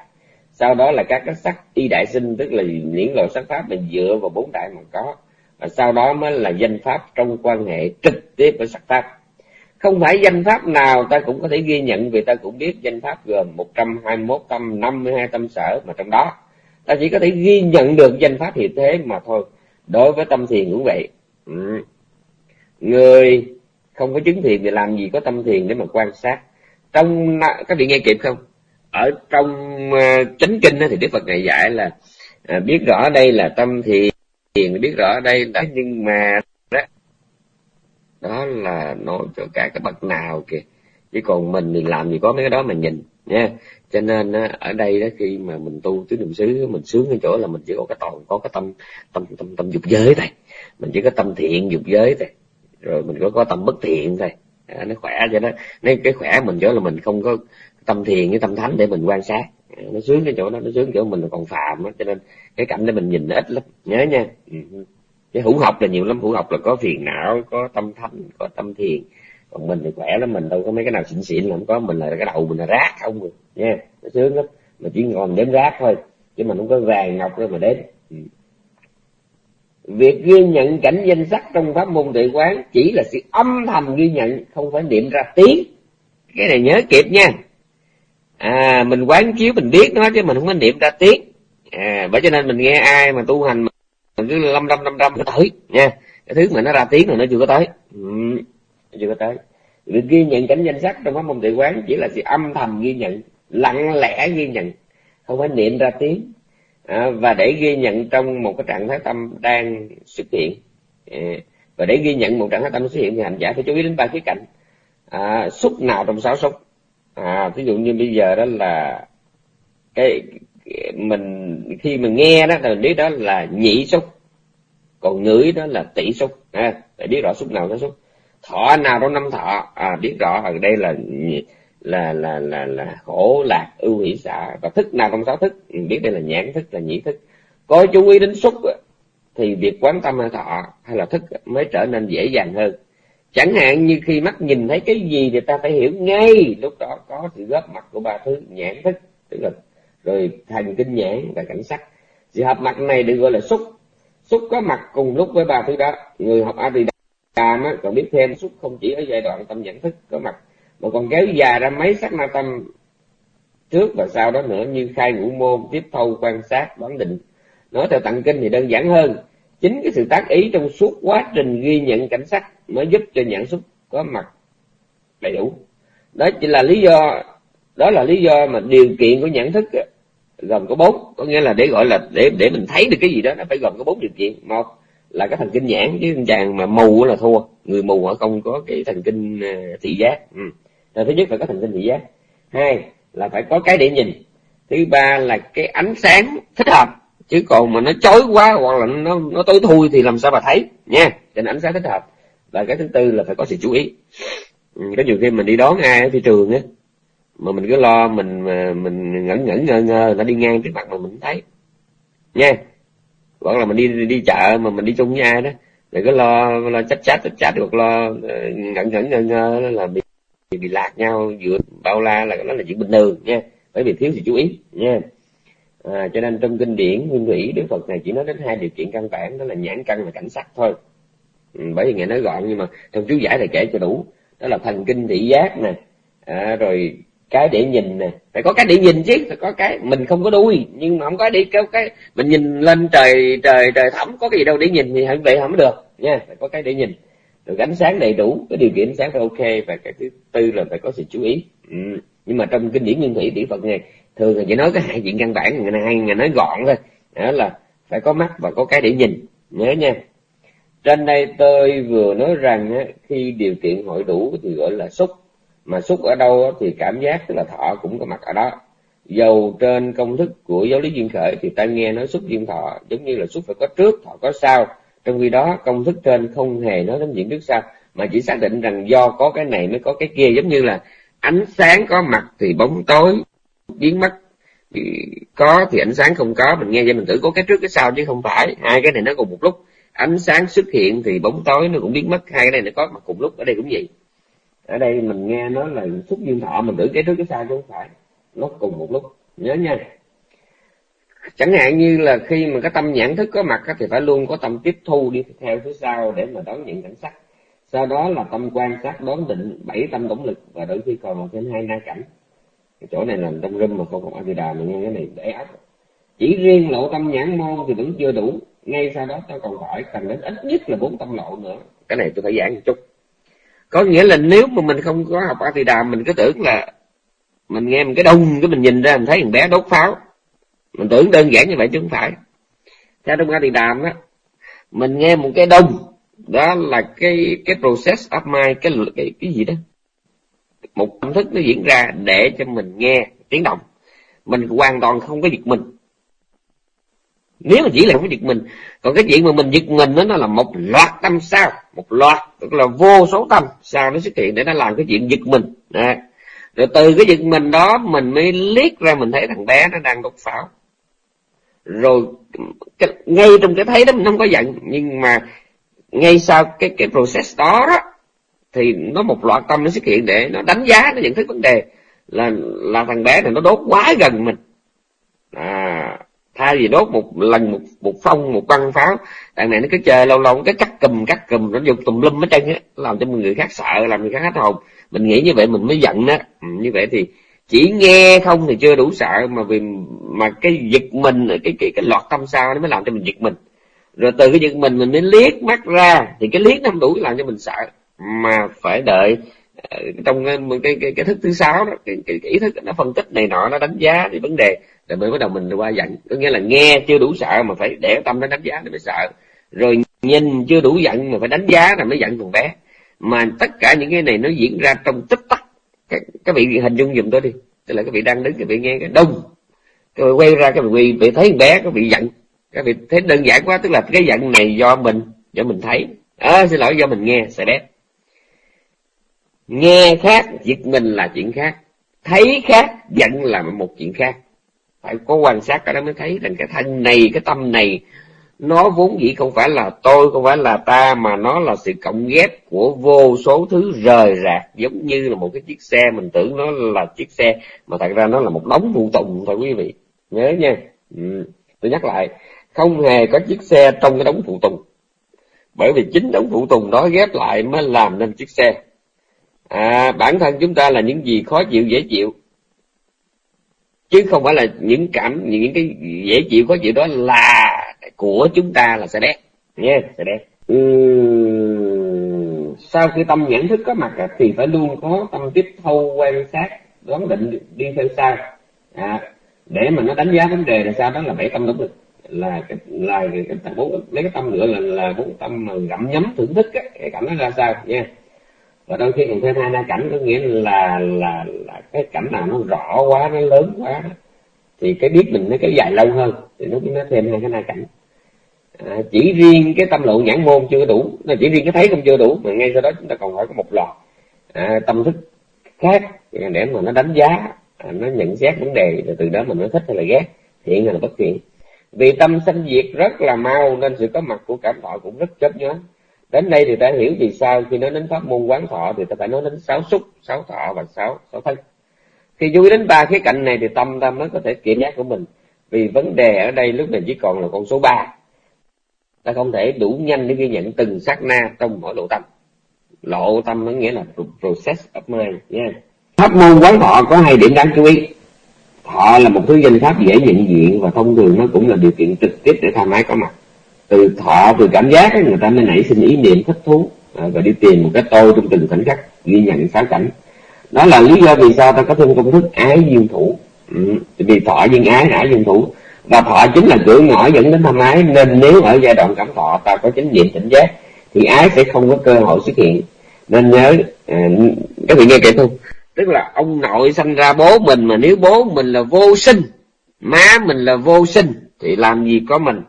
Sau đó là các cái sắc y đại sinh tức là những loại sắc pháp mình dựa vào bốn đại mà có và sau đó mới là danh pháp trong quan hệ trực tiếp với sắc pháp. Không phải danh pháp nào ta cũng có thể ghi nhận, vì ta cũng biết danh pháp gồm 121 tâm 52 tâm sở, mà trong đó ta chỉ có thể ghi nhận được danh pháp hiện thế mà thôi. Đối với tâm thiền cũng vậy. Ừ. người không có chứng thiền thì làm gì có tâm thiền để mà quan sát? Trong các vị nghe kịp không? Ở trong ờ, chánh kinh thì đức phật này dạy là à, biết rõ đây là tâm thiền biết rõ đây đó nhưng mà đó đó là nói cho cả cái bậc nào kìa. Chứ còn mình thì làm gì có mấy cái đó mà nhìn nha. Cho nên ở đây đó khi mà mình tu tứ niệm xứ mình sướng cái chỗ là mình chỉ có cái toàn có cái tâm tâm tâm tâm dục giới thôi. Mình chỉ có tâm thiện dục giới thôi. Rồi mình có có tâm bất thiện thôi. À, nó khỏe cho nó nên cái khỏe mình chỗ là mình không có tâm thiền với tâm thánh để mình quan sát nó sướng cái chỗ đó, nó sướng chỗ mình còn phàm đó cho nên cái cảnh đó mình nhìn nó ít lắm. Nhớ nha. Ừ. Cái hữu học là nhiều lắm, hữu học là có phiền não, có tâm thanh, có tâm thiền. Còn mình thì khỏe lắm, mình đâu có mấy cái nào xịn xịn là không có. Mình là cái đầu mình là rác, không rồi nha. Nó sướng lắm. Mà chỉ còn đếm rác thôi, chứ mình không có vàng ngọc đâu mà đếm. Ừ. Việc ghi nhận cảnh danh sắc trong pháp môn tuệ quán chỉ là sự âm thầm ghi nhận, không phải niệm ra tiếng. Cái này nhớ kịp nha à mình quán chiếu mình biết nó chứ mình không có niệm ra tiếng. À bởi cho nên mình nghe ai mà tu hành mình cứ lâm lâm lâm lâm nó tới nha. Cái thứ mà nó ra tiếng rồi nó chưa có tới. Ừ chưa có tới. Việc ghi nhận cảnh danh sách trong pháp môn tự quán chỉ là sự âm thầm ghi nhận lặng lẽ ghi nhận không phải niệm ra tiếng. À, và để ghi nhận trong một cái trạng thái tâm đang xuất hiện. À, và để ghi nhận một trạng thái tâm xuất hiện thì hành giả phải chú ý đến ba khía cạnh. À, xúc nào trong sáu xúc? À ví dụ như bây giờ đó là cái mình khi mình nghe đó thì mình biết đó là nhị xúc còn ngửi đó là tỷ xúc. À, phải biết rõ xúc nào cái xúc. Thọ nào trong năm thọ. À biết rõ ở đây là là là là là khổ lạc ưu hỷ xả và thức nào trong sáu thức? Biết đây là nhãn thức là nhĩ thức. Có chú ý đến xúc thì việc quán tâm hay thọ hay là thức mới trở nên dễ dàng hơn chẳng hạn như khi mắt nhìn thấy cái gì thì ta phải hiểu ngay, lúc đó có sự góp mặt của ba thứ, nhãn thức, tức là, rồi thành kinh nhãn và cảnh sắc. Sự hợp mặt này được gọi là xúc. Xúc có mặt cùng lúc với ba thứ đó. Người học a thì đàm còn biết thêm, xúc không chỉ ở giai đoạn tâm nhận thức có mặt, mà còn kéo dài ra mấy sắc na tâm trước và sau đó nữa như khai ngũ môn, tiếp thâu quan sát, đoán định. Nói theo tặng kinh thì đơn giản hơn chính cái sự tác ý trong suốt quá trình ghi nhận cảnh sắc mới giúp cho nhận xúc có mặt đầy đủ. Đó chỉ là lý do, đó là lý do mà điều kiện của nhận thức gồm có bốn. Có nghĩa là để gọi là để để mình thấy được cái gì đó, nó phải gồm có bốn điều kiện. Một là cái thần kinh nhãn, chứ chàng mà mù là thua. Người mù họ không có cái thần kinh à, thị giác. Ừ. thứ nhất là có thần kinh thị giác. Hai là phải có cái để nhìn. Thứ ba là cái ánh sáng thích hợp chứ còn mà nó chói quá hoặc là nó nó tối thui thì làm sao mà thấy, nha. Cho nên ánh sáng thích hợp. Và cái thứ tư là phải có sự chú ý. Ừ, có nhiều khi mình đi đón ai ở thị trường á, mà mình cứ lo mình mình ngẩn ngẩn ngơ ngơ nó đi ngang trước mặt mà mình thấy, nha. Hoặc là mình đi đi chợ mà mình đi chung với ai đó đừng có lo lo chát chát chát chát, hoặc lo ờ, ngẩn ngẩn ngơ ngơ là bị bị lạc nhau giữa bao la là nó là chuyện bình thường, nha. Bởi vì thiếu sự chú ý, nha à, cho nên trong kinh điển nguyên thủy đức phật này chỉ nói đến hai điều kiện căn bản đó là nhãn căn và cảnh sắc thôi. Ừ, bởi vì ngài nói gọn nhưng mà trong chú giải là kể cho đủ. Đó là thần kinh thị giác nè à, rồi cái để nhìn nè. Phải có cái để nhìn chứ phải có cái. Mình không có đuôi nhưng mà không có để kéo cái mình nhìn lên trời trời trời thẳm có cái gì đâu để nhìn thì vậy không được nha. Phải có cái để nhìn. Rồi ánh sáng đầy đủ cái điều kiện ánh sáng phải ok và cái thứ tư là phải có sự chú ý. Ừ. nhưng mà trong kinh điển nguyên thủy tỷ phật này thường là chỉ nói cái hai chuyện căn bản ngày nay ngày nói gọn thôi. Đó là phải có mắt và có cái để nhìn. Nhớ nha. Trên đây tôi vừa nói rằng khi điều kiện hội đủ thì gọi là xúc. Mà xúc ở đâu thì cảm giác tức là thọ cũng có mặt ở đó. Dầu trên công thức của giáo lý duyên khởi thì ta nghe nói xúc duyên thọ, giống như là xúc phải có trước, thọ có sau. Trong khi đó, công thức trên không hề nói đến chuyện trước sau, mà chỉ xác định rằng do có cái này mới có cái kia. Giống như là ánh sáng có mặt thì bóng tối biến mất. Thì có thì ánh sáng không có, mình nghe vậy mình tưởng có cái trước cái sau chứ không phải. Hai cái này nó cùng một lúc. Ánh sáng xuất hiện thì bóng tối nó cũng biến mất. Hai cái này nó có mặt cùng lúc. Ở đây cũng vậy. Ở đây mình nghe nó là xúc duyên thọ mình tưởng cái trước cái sau chứ không phải. Nó cùng một lúc. Nhớ nha. Chẳng hạn như là khi mà cái tâm nhãn thức có mặt thì phải luôn có tâm tiếp thu đi theo phía sau để mà đón nhận cảnh sắc. Sau đó là tâm quan sát, đón định, bảy tâm tổng lực và đôi khi còn một thêm hai na cảnh cái chỗ này là trong râm mà không có a đà mà nghe cái này để áp chỉ riêng lộ tâm nhãn môn thì vẫn chưa đủ. Ngay sau đó ta còn phải cần đến ít nhất là bốn tâm lộ nữa. Cái này tôi phải giảng một chút. Có nghĩa là nếu mà mình không có học a đà mình cứ tưởng là mình nghe một cái đông cái mình nhìn ra mình thấy thằng bé đốt pháo. Mình tưởng đơn giản như vậy chứ không phải. Theo trong a đàm á mình nghe một cái đông đó là cái cái process of mind cái cái, cái gì đó một tâm thức nó diễn ra để cho mình nghe tiếng động. Mình hoàn toàn không có giật mình. Nếu mà chỉ là không có giật mình còn cái chuyện mà mình giật mình đó nó là một loạt tâm sao. Một loạt tức là vô số tâm sao nó xuất hiện để nó làm cái chuyện giật mình. À. rồi từ cái giật mình đó mình mới liếc ra mình thấy thằng bé nó đang đốt pháo. Rồi cái, ngay trong cái thấy đó mình không có giận nhưng mà ngay sau cái cái process đó, đó thì nó một loạt tâm nó xuất hiện để nó đánh giá nó nhận thức vấn đề. Là là thằng bé này nó đốt quá gần mình. À thay vì đốt một lần một một phong một băng pháo thằng này nó cứ chơi lâu lâu cái cắt cùm cắt cùm nó dùng tùm lum hết trơn á làm cho người khác sợ làm người khác hết hồn. Mình nghĩ như vậy mình mới giận á. Ừ, như vậy thì chỉ nghe không thì chưa đủ sợ mà vì mà cái giật mình cái cái cái loạt tâm sao nó mới làm cho mình giật mình. Rồi từ cái giật mình mình mới liếc mắt ra thì cái liếc nó không đủ làm cho mình sợ mà phải đợi ờ, trong cái cái cái, cái thức thứ sáu đó cái, cái, cái ý thức nó phân tích này nọ nó đánh giá thì vấn đề rồi mới bắt đầu mình qua giận. Có nghĩa là nghe chưa đủ sợ mà phải để tâm nó đánh giá để mới sợ. Rồi nhìn chưa đủ giận mà phải đánh giá là mới giận còn bé. Mà tất cả những cái này nó diễn ra trong tích tắc. Các, các vị hình dung giùm tôi đi. Tức là các vị đang đứng các vị nghe cái đông các vị quay ra các vị bị thấy bé các vị giận. Các vị thấy đơn giản quá tức là cái giận này do mình do mình thấy. À, xin lỗi do mình nghe sẽ đét nghe khác, giật mình là chuyện khác. Thấy khác, giận là một chuyện khác. Phải có quan sát cái đó mới thấy. Rằng cái thân này, cái tâm này, nó vốn dĩ không phải là tôi, không phải là ta, mà nó là sự cộng ghép của vô số thứ rời rạc. Giống như là một cái chiếc xe, mình tưởng nó là chiếc xe, mà thật ra nó là một đống phụ tùng thôi, quý vị. Nhớ nha. Ừ. tôi nhắc lại, không hề có chiếc xe trong cái đống phụ tùng. Bởi vì chính đống phụ tùng đó ghép lại mới làm nên chiếc xe à, bản thân chúng ta là những gì khó chịu dễ chịu. Chứ không phải là những cảm những cái dễ chịu khó chịu đó là của chúng ta là sẽ đẹp nha sẽ đẹp sau khi tâm nhận thức có mặt thì phải luôn có tâm tiếp thu quan sát đoán định đi theo sau. À, để mà nó đánh giá vấn đề là sao đó là bảy tâm đúng lực là cái là cái, cái bốn lấy cái tâm nữa là là bốn tâm mà gặm nhấm thưởng thức á, cái cảm nó ra sao nha và đôi khi còn thêm hai na cảnh có nghĩa là là là cái cảnh nào nó rõ quá nó lớn quá thì cái biết mình nó kéo dài lâu hơn thì nó nó thêm hai cái na cảnh. À, chỉ riêng cái tâm lộ nhãn môn chưa đủ là chỉ riêng cái thấy không chưa đủ mà ngay sau đó chúng ta còn phải có một loạt à, tâm thức khác để mà nó đánh giá à, nó nhận xét vấn đề rồi từ đó mình mới thích hay là ghét thiện hay là bất thiện. Vì tâm sanh diệt rất là mau nên sự có mặt của cảm thọ cũng rất chớp nhoáng đến đây thì ta hiểu vì sao khi nói đến pháp môn quán thọ thì ta phải nói đến sáu xúc, sáu thọ và sáu sáu thân. Khi chú ý đến ba khía cạnh này thì tâm ta mới có thể kiểm soát của mình. Vì vấn đề ở đây lúc này chỉ còn là con số ba. Ta không thể đủ nhanh để ghi nhận từng sát na trong mỗi lộ tâm. Lộ tâm nó nghĩa là process of mind, nha. Yeah. pháp môn quán thọ có hai điểm đáng chú ý. Thọ là một thứ danh pháp dễ nhận diện và thông thường nó cũng là điều kiện trực tiếp để tham ái có mặt từ thọ từ cảm giác ấy, người ta mới nảy sinh ý niệm thích thú. À, và đi tìm một cái tôi trong từng khoảnh khắc ghi nhận sáu cảnh. Đó là lý do vì sao ta có thêm công thức ái duyên thủ. Ừ, vì thọ duyên ái ái duyên thủ. Và thọ chính là cửa ngõ dẫn đến tham ái nên nếu ở giai đoạn cảm thọ ta có chánh niệm tỉnh giác thì ái sẽ không có cơ hội xuất hiện. Nên nhớ à, các vị nghe kể không? Tức là ông nội sanh ra bố mình mà nếu bố mình là vô sinh má mình là vô sinh thì làm gì có mình?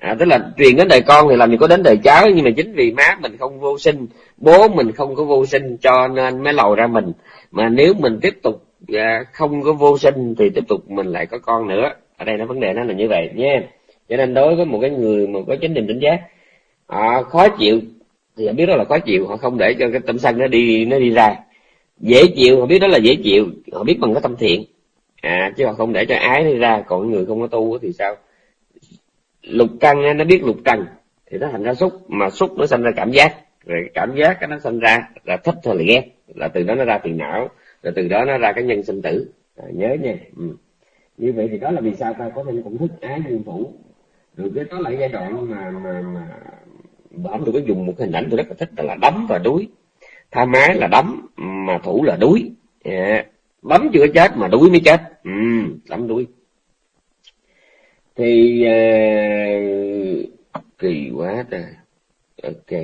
À, tức là truyền đến đời con thì làm gì có đến đời cháu nhưng mà chính vì má mình không vô sinh bố mình không có vô sinh cho nên mới lầu ra mình. Mà nếu mình tiếp tục à, không có vô sinh thì tiếp tục mình lại có con nữa. Ở đây nó vấn đề nó là như vậy nhé. Cho nên đối với một cái người mà có chính niệm tỉnh giác họ khó chịu thì họ biết đó là khó chịu họ không để cho cái tâm sân nó đi nó đi ra. Dễ chịu họ biết đó là dễ chịu họ biết bằng cái tâm thiện. À chứ họ không để cho ái đi ra còn người không có tu thì sao? Lục căn nó biết lục trần thì nó thành ra xúc mà xúc nó sinh ra cảm giác. Rồi cảm giác cái nó sinh ra là thích hay là ghét là từ đó nó ra tiền não rồi từ đó nó ra cái nhân sinh tử. À, nhớ nha. Ừ. như vậy thì đó là vì sao ta? Có thể cũng thích ái dương thủ rồi cái đó là giai đoạn mà mà mà bẩm tôi có dùng một hình ảnh tôi rất là thích là đấm và đuối. Tha mái là đấm mà thủ là đuối. Yeah. bấm chưa chết mà đuối mới chết. Ừ, đấm đuối thì uh, kỳ quá trời ok.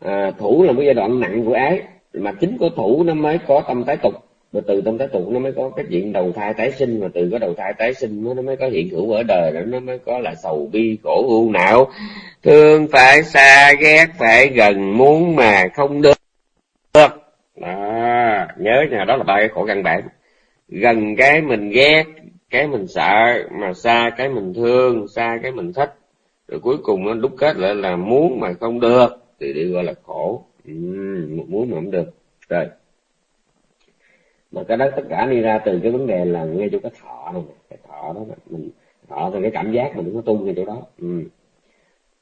À, thủ là một giai đoạn nặng của ái mà chính của thủ nó mới có tâm tái tục. Và từ tâm tái tục nó mới có cái chuyện đầu thai tái sinh mà từ cái đầu thai tái sinh nó mới có hiện hữu ở đời rồi nó mới có là sầu bi khổ u não. Thương phải xa ghét phải gần muốn mà không được. Đó nhớ nhà đó là ba cái khổ căn bản. Gần cái mình ghét cái mình sợ mà xa cái mình thương xa cái mình thích. Rồi cuối cùng nó đúc kết lại là muốn mà không được thì đi gọi là khổ. Ừ, muốn mà không được. Rồi. Mà cái đó tất cả đi ra từ cái vấn đề là ngay chỗ cái thọ này cái thọ đó mình thọ thì cái cảm giác mình nó tung ngay chỗ đó. Ừ.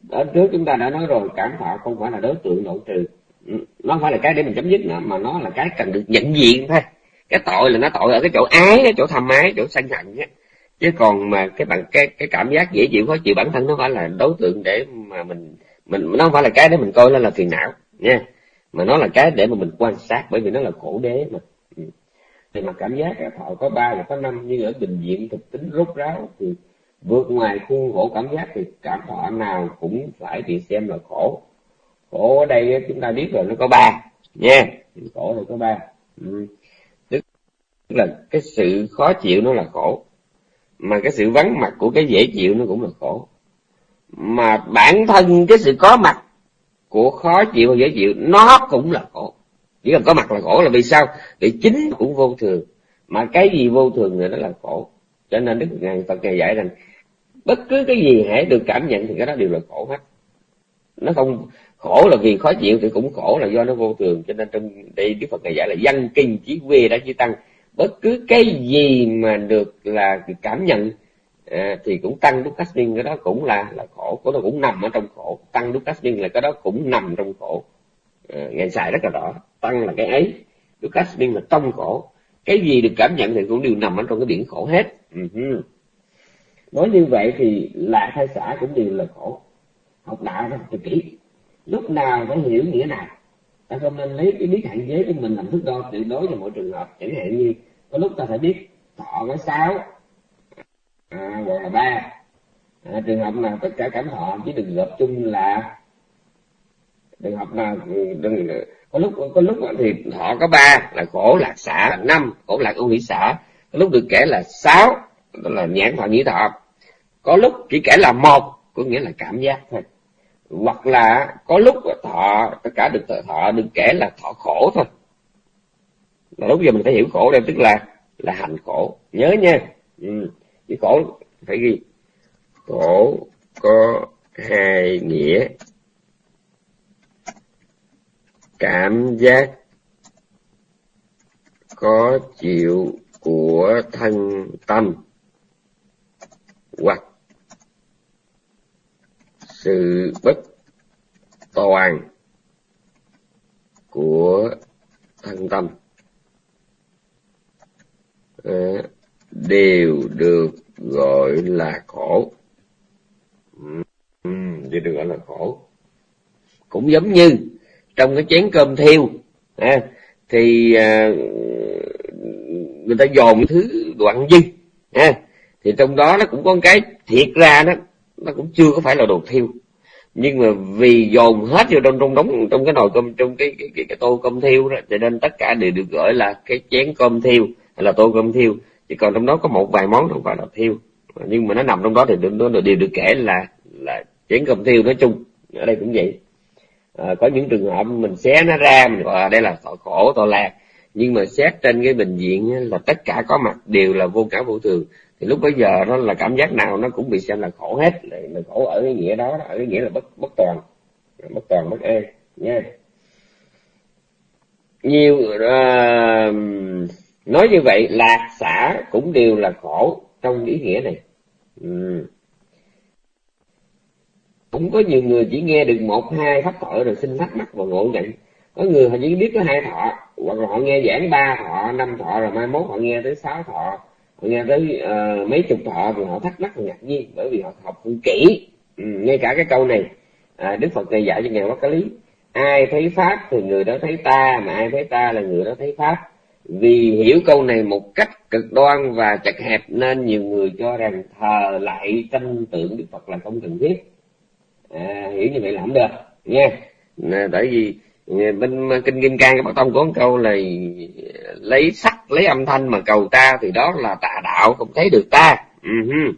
ở trước chúng ta đã nói rồi cảm thọ không phải là đối tượng nội trừ. Ừ, nó không phải là cái để mình chấm dứt nữa mà nó là cái cần được nhận diện thôi cái tội là nó tội ở cái chỗ ái, cái chỗ tham ái, chỗ sân hận á. Chứ còn mà cái bạn cái cái cảm giác dễ chịu, khó chịu bản thân nó phải là đối tượng để mà mình mình, nó không phải là cái để mình coi nó là phiền não, nha. Mà nó là cái để mà mình quan sát, bởi vì nó là khổ đế mà. Ừ. Thì mà cảm giác thọ có ba và có năm nhưng ở bình diện thực tính rốt ráo, thì vượt ngoài khuôn khổ cảm giác thì cảm thọ nào cũng phải bị xem là khổ. Khổ ở đây chúng ta biết rồi, nó có ba, nha. Khổ thì có ba. Ừ tức là cái sự khó chịu nó là khổ. Mà cái sự vắng mặt của cái dễ chịu nó cũng là khổ. Mà bản thân cái sự có mặt của khó chịu và dễ chịu, nó cũng là khổ. Chỉ cần có mặt là khổ là vì sao? Vì chính cũng vô thường. Mà cái gì vô thường thì nó là khổ. Cho nên đức ngài phật ngài dạy rằng, bất cứ cái gì hãy được cảm nhận thì cái đó đều là khổ hết. Nó không khổ là vì khó chịu thì cũng khổ là do nó vô thường. Cho nên trong đây đức phật ngài dạy là văn kinh chí quê đã chỉ tăng bất cứ cái gì mà được là cảm nhận à, thì cũng tăng đúc cát cái đó cũng là là khổ. Của nó cũng nằm ở trong khổ. Tăng đúc cát là cái đó cũng nằm trong khổ. À, ngài xài rất là rõ. Tăng là cái ấy. Đúc cát là trong khổ. Cái gì được cảm nhận thì cũng đều nằm ở trong cái biển khổ hết. Uh-huh. nói như vậy thì lạc hay xã cũng đều là khổ. Học đạo học kỹ. Lúc nào phải hiểu nghĩa nào ta không nên lấy cái biết hạn chế của mình làm thước đo tuyệt đối cho mọi trường hợp. Chẳng hạn như có lúc ta phải biết thọ có sáu à, gọi là ba. À, trường hợp nào tất cả cảm thọ chỉ đừng gộp chung là trường hợp nào đừng có lúc có lúc thì thọ có ba là khổ lạc xả là năm khổ lạc ưu hỷ xả. Có lúc được kể là sáu đó là nhãn thọ nhĩ thọ. Có lúc chỉ kể là một có nghĩa là cảm giác thôi. Hoặc là có lúc thọ tất cả được thọ được kể là thọ khổ thôi là lúc giờ mình phải hiểu khổ đây tức là là hành khổ. Nhớ nha. Ừ. chữ khổ phải ghi. Khổ có hai nghĩa. Cảm giác có chịu của thân tâm hoặc sự bất toàn của thân tâm đều được gọi là khổ. Ừ, đều được gọi là khổ. Cũng giống như trong cái chén cơm thiêu à, thì à, người ta dồn thứ đoạn dư à, thì trong đó nó cũng có cái thiệt ra đó nó cũng chưa có phải là đồ thiêu. Nhưng mà vì dồn hết vô trong trong đống trong cái nồi cơm trong cái cái, cái, cái tô cơm thiêu đó cho nên tất cả đều được gọi là cái chén cơm thiêu là tô cơm thiêu. Chỉ còn trong đó có một vài món không phải là thiêu. Nhưng mà nó nằm trong đó thì nó đều được kể là là chén cơm thiêu nói chung. Ở đây cũng vậy. À, có những trường hợp mình xé nó ra mình gọi là đây là tội khổ tội lạc. Nhưng mà xét trên cái bệnh viện là tất cả có mặt đều là vô cả vô thường. Thì lúc bây giờ nó là cảm giác nào nó cũng bị xem là khổ hết. Là khổ ở cái nghĩa đó ở cái nghĩa là bất bất toàn. Bất toàn bất ê nha. Nhiều uh, nói như vậy lạc xả cũng đều là khổ trong ý nghĩa này. Ừ. cũng có nhiều người chỉ nghe được một hai pháp thọ rồi xin thắc mắc và ngộ nhận. Có người họ chỉ biết có hai thọ hoặc là họ nghe giảng ba thọ năm thọ rồi mai mốt họ nghe tới sáu thọ họ nghe tới uh, mấy chục thọ thì họ thắc mắc và ngạc nhiên bởi vì họ học không kỹ. Ừ, ngay cả cái câu này à, đức phật này dạy cho ngài cái lý ai thấy pháp thì người đó thấy ta mà ai thấy ta là người đó thấy pháp vì hiểu câu này một cách cực đoan và chặt hẹp nên nhiều người cho rằng thờ lại tranh tượng đức phật là không cần thiết. À, hiểu như vậy là không được nha. À, tại vì bên kinh kim cang cái bác tông có một câu là lấy sắc lấy âm thanh mà cầu ta thì đó là tà đạo không thấy được ta. Uh-huh.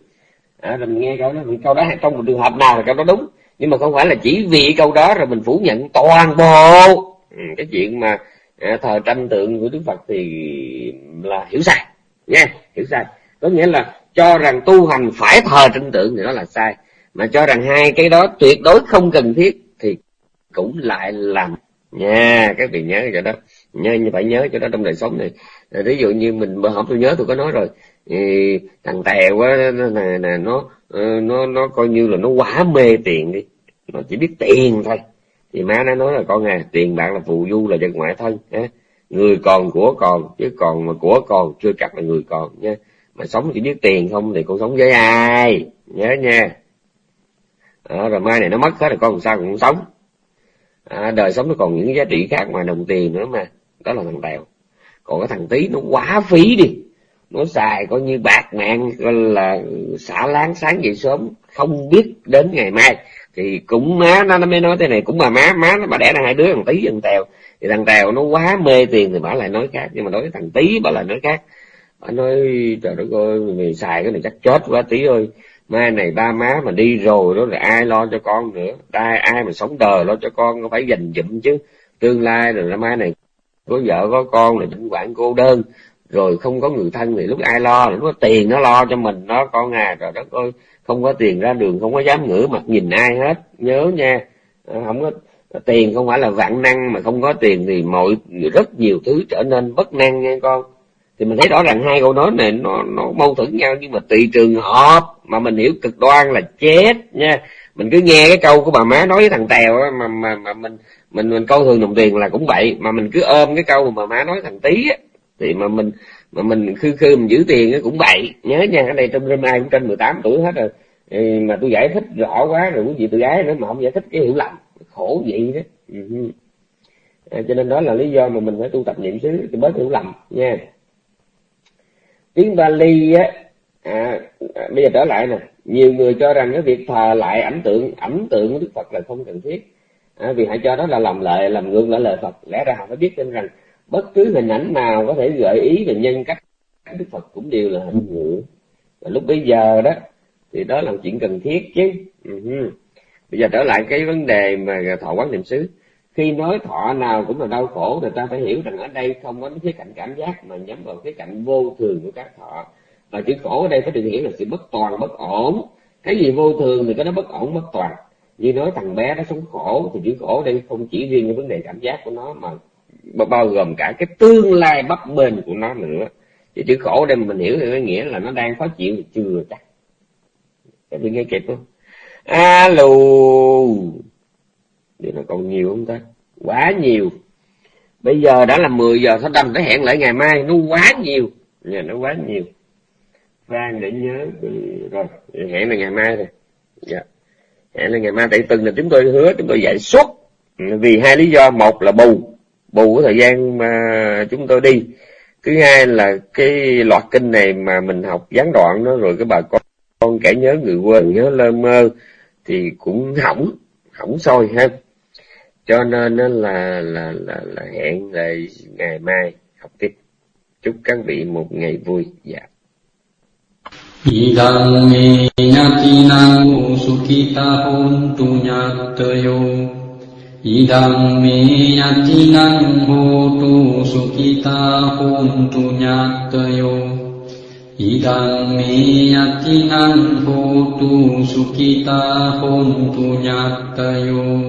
à, rồi mình nghe câu đó câu đó trong một trường hợp nào là câu đó đúng. Nhưng mà không phải là chỉ vì câu đó rồi mình phủ nhận toàn bộ. Ừ, cái chuyện mà Ờ, thờ tranh tượng của đức phật thì là hiểu sai nha hiểu sai. Có nghĩa là cho rằng tu hành phải thờ tranh tượng thì đó là sai. Mà cho rằng hai cái đó tuyệt đối không cần thiết thì cũng lại làm. Nha, các vị nhớ chỗ đó. Nhớ, như phải nhớ cho đó trong đời sống này. Ờ, ví dụ như mình bữa hổm tôi nhớ tôi có nói rồi. Thì thằng tèo quá nè nó nó nó coi như là nó quá mê tiền đi. Nó chỉ biết tiền thôi thì má nó nói là con à tiền bạc là phù du là vật ngoại thân ha người còn của còn chứ còn mà của còn chưa chắc là người còn nha mà sống chỉ biết tiền không thì con sống với ai nhớ nha. À, rồi mai này nó mất hết rồi con làm sao cũng sống. À, đời sống nó còn những giá trị khác ngoài đồng tiền nữa mà đó là thằng tèo. Còn cái thằng tí nó quá phí đi. Nó xài coi như bạc mạng gọi là xả láng sáng dậy sớm không biết đến ngày mai thì cũng má nó, nó mới nói thế này cũng mà má má nó bà đẻ ra hai đứa thằng tí thằng tèo. Thì thằng tèo nó quá mê tiền thì bà lại nói khác nhưng mà đối với thằng tí bà lại nói khác. Bà nói trời đất ơi mày xài cái này chắc chết quá tí ơi. Mai này ba má mà đi rồi đó là ai lo cho con nữa? Ai ai mà sống đời lo cho con có phải dành dụm chứ. Tương lai rồi mai này có vợ có con là chính quản cô đơn. Rồi không có người thân thì lúc ai lo? Lúc đó tiền nó lo cho mình nó con à trời đất ơi không có tiền ra đường, không có dám ngửa mặt nhìn ai hết. Nhớ nha. À, không có tiền không phải là vạn năng mà không có tiền thì mọi, rất nhiều thứ trở nên bất năng nha con. Thì mình thấy rõ ràng hai câu nói này, nó nó mâu thuẫn nhau, nhưng mà tùy trường hợp mà mình hiểu cực đoan là chết nha. Mình cứ nghe cái câu của bà má nói với thằng tèo á, mà mà mà mình mình mình coi thường đồng tiền là cũng vậy. Mà mình cứ ôm cái câu mà bà má nói thằng tí á, thì mà mình mà mình khư khư mình giữ tiền cũng vậy. Nhớ nha ở đây trong rơm ai cũng trên 18 tuổi hết rồi. Mà tôi giải thích rõ quá rồi quý vị tự gái nữa mà không giải thích cái hiểu lầm. Khổ vậy đó. Ừ. à, cho nên đó là lý do mà mình phải tu tập niệm xứ thì bớt hiểu lầm nha. Tiếng Bali á à, à, bây giờ trở lại nè. Nhiều người cho rằng cái việc thờ lại ảnh tượng ảnh tượng của Đức Phật là không cần thiết. À, vì hãy cho đó là làm lợi làm ngược lại lời Phật. Lẽ ra họ phải biết tin rằng bất cứ hình ảnh nào có thể gợi ý về nhân cách, đức phật cũng đều là hình ngữ và lúc bây giờ đó, thì đó là chuyện cần thiết chứ. Uh-huh. bây giờ trở lại cái vấn đề mà thọ quán niệm xứ. Khi nói thọ nào cũng là đau khổ thì ta phải hiểu rằng ở đây không có cái cạnh cảm giác, mà nhắm vào cái cạnh vô thường của các thọ. Và chữ khổ ở đây phải được hiểu là sự bất toàn, bất ổn. Cái gì vô thường thì có nó bất ổn, bất toàn. Như nói thằng bé nó sống khổ, thì chữ khổ đây không chỉ riêng cái vấn đề cảm giác của nó, mà bao gồm cả cái tương lai bấp bênh của nó nữa. Thì chữ khổ đây mình hiểu thì có nghĩa là nó đang khó chịu thì chưa chắc. Các vị nghe kịp không? Alo. Điều này còn nhiều không ta? Quá nhiều. Bây giờ đã là 10 giờ thôi đâm phải hẹn lại ngày mai? Nó quá nhiều. Nhà nó quá nhiều. Vang để nhớ. Rồi, hẹn là ngày mai rồi. Dạ. hẹn là ngày mai. Tại từng là chúng tôi hứa chúng tôi dạy suốt. Vì hai lý do. Một là bù bù cái thời gian mà chúng tôi đi. Thứ hai là cái loạt kinh này mà mình học gián đoạn đó rồi cái bà con con kẻ nhớ người quên nhớ lơ mơ thì cũng hỏng hỏng sôi ha. Cho nên là là là, là hẹn lại ngày mai học tiếp. Chúc các vị một ngày vui. Dạ. Idang me nyati nang hontu nyatayo ඉදං මේ යතිනං හෝතු සුඛිතා හොන්තු ඥාතයෝ ඉදං මේ යතිනං හෝතු සුඛිතා හොන්තු ඥාතයෝ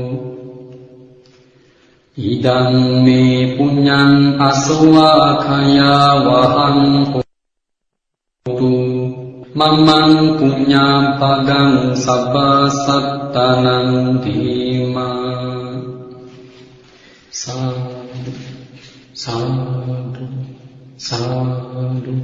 ඉදං මේ පුඤ්ඤං අසවාඛයා වහං හෝතු. මම්මං පුඤ්ඤාපගං සබ්බ සත්තනං තීමා සාදු සාදු සාදු.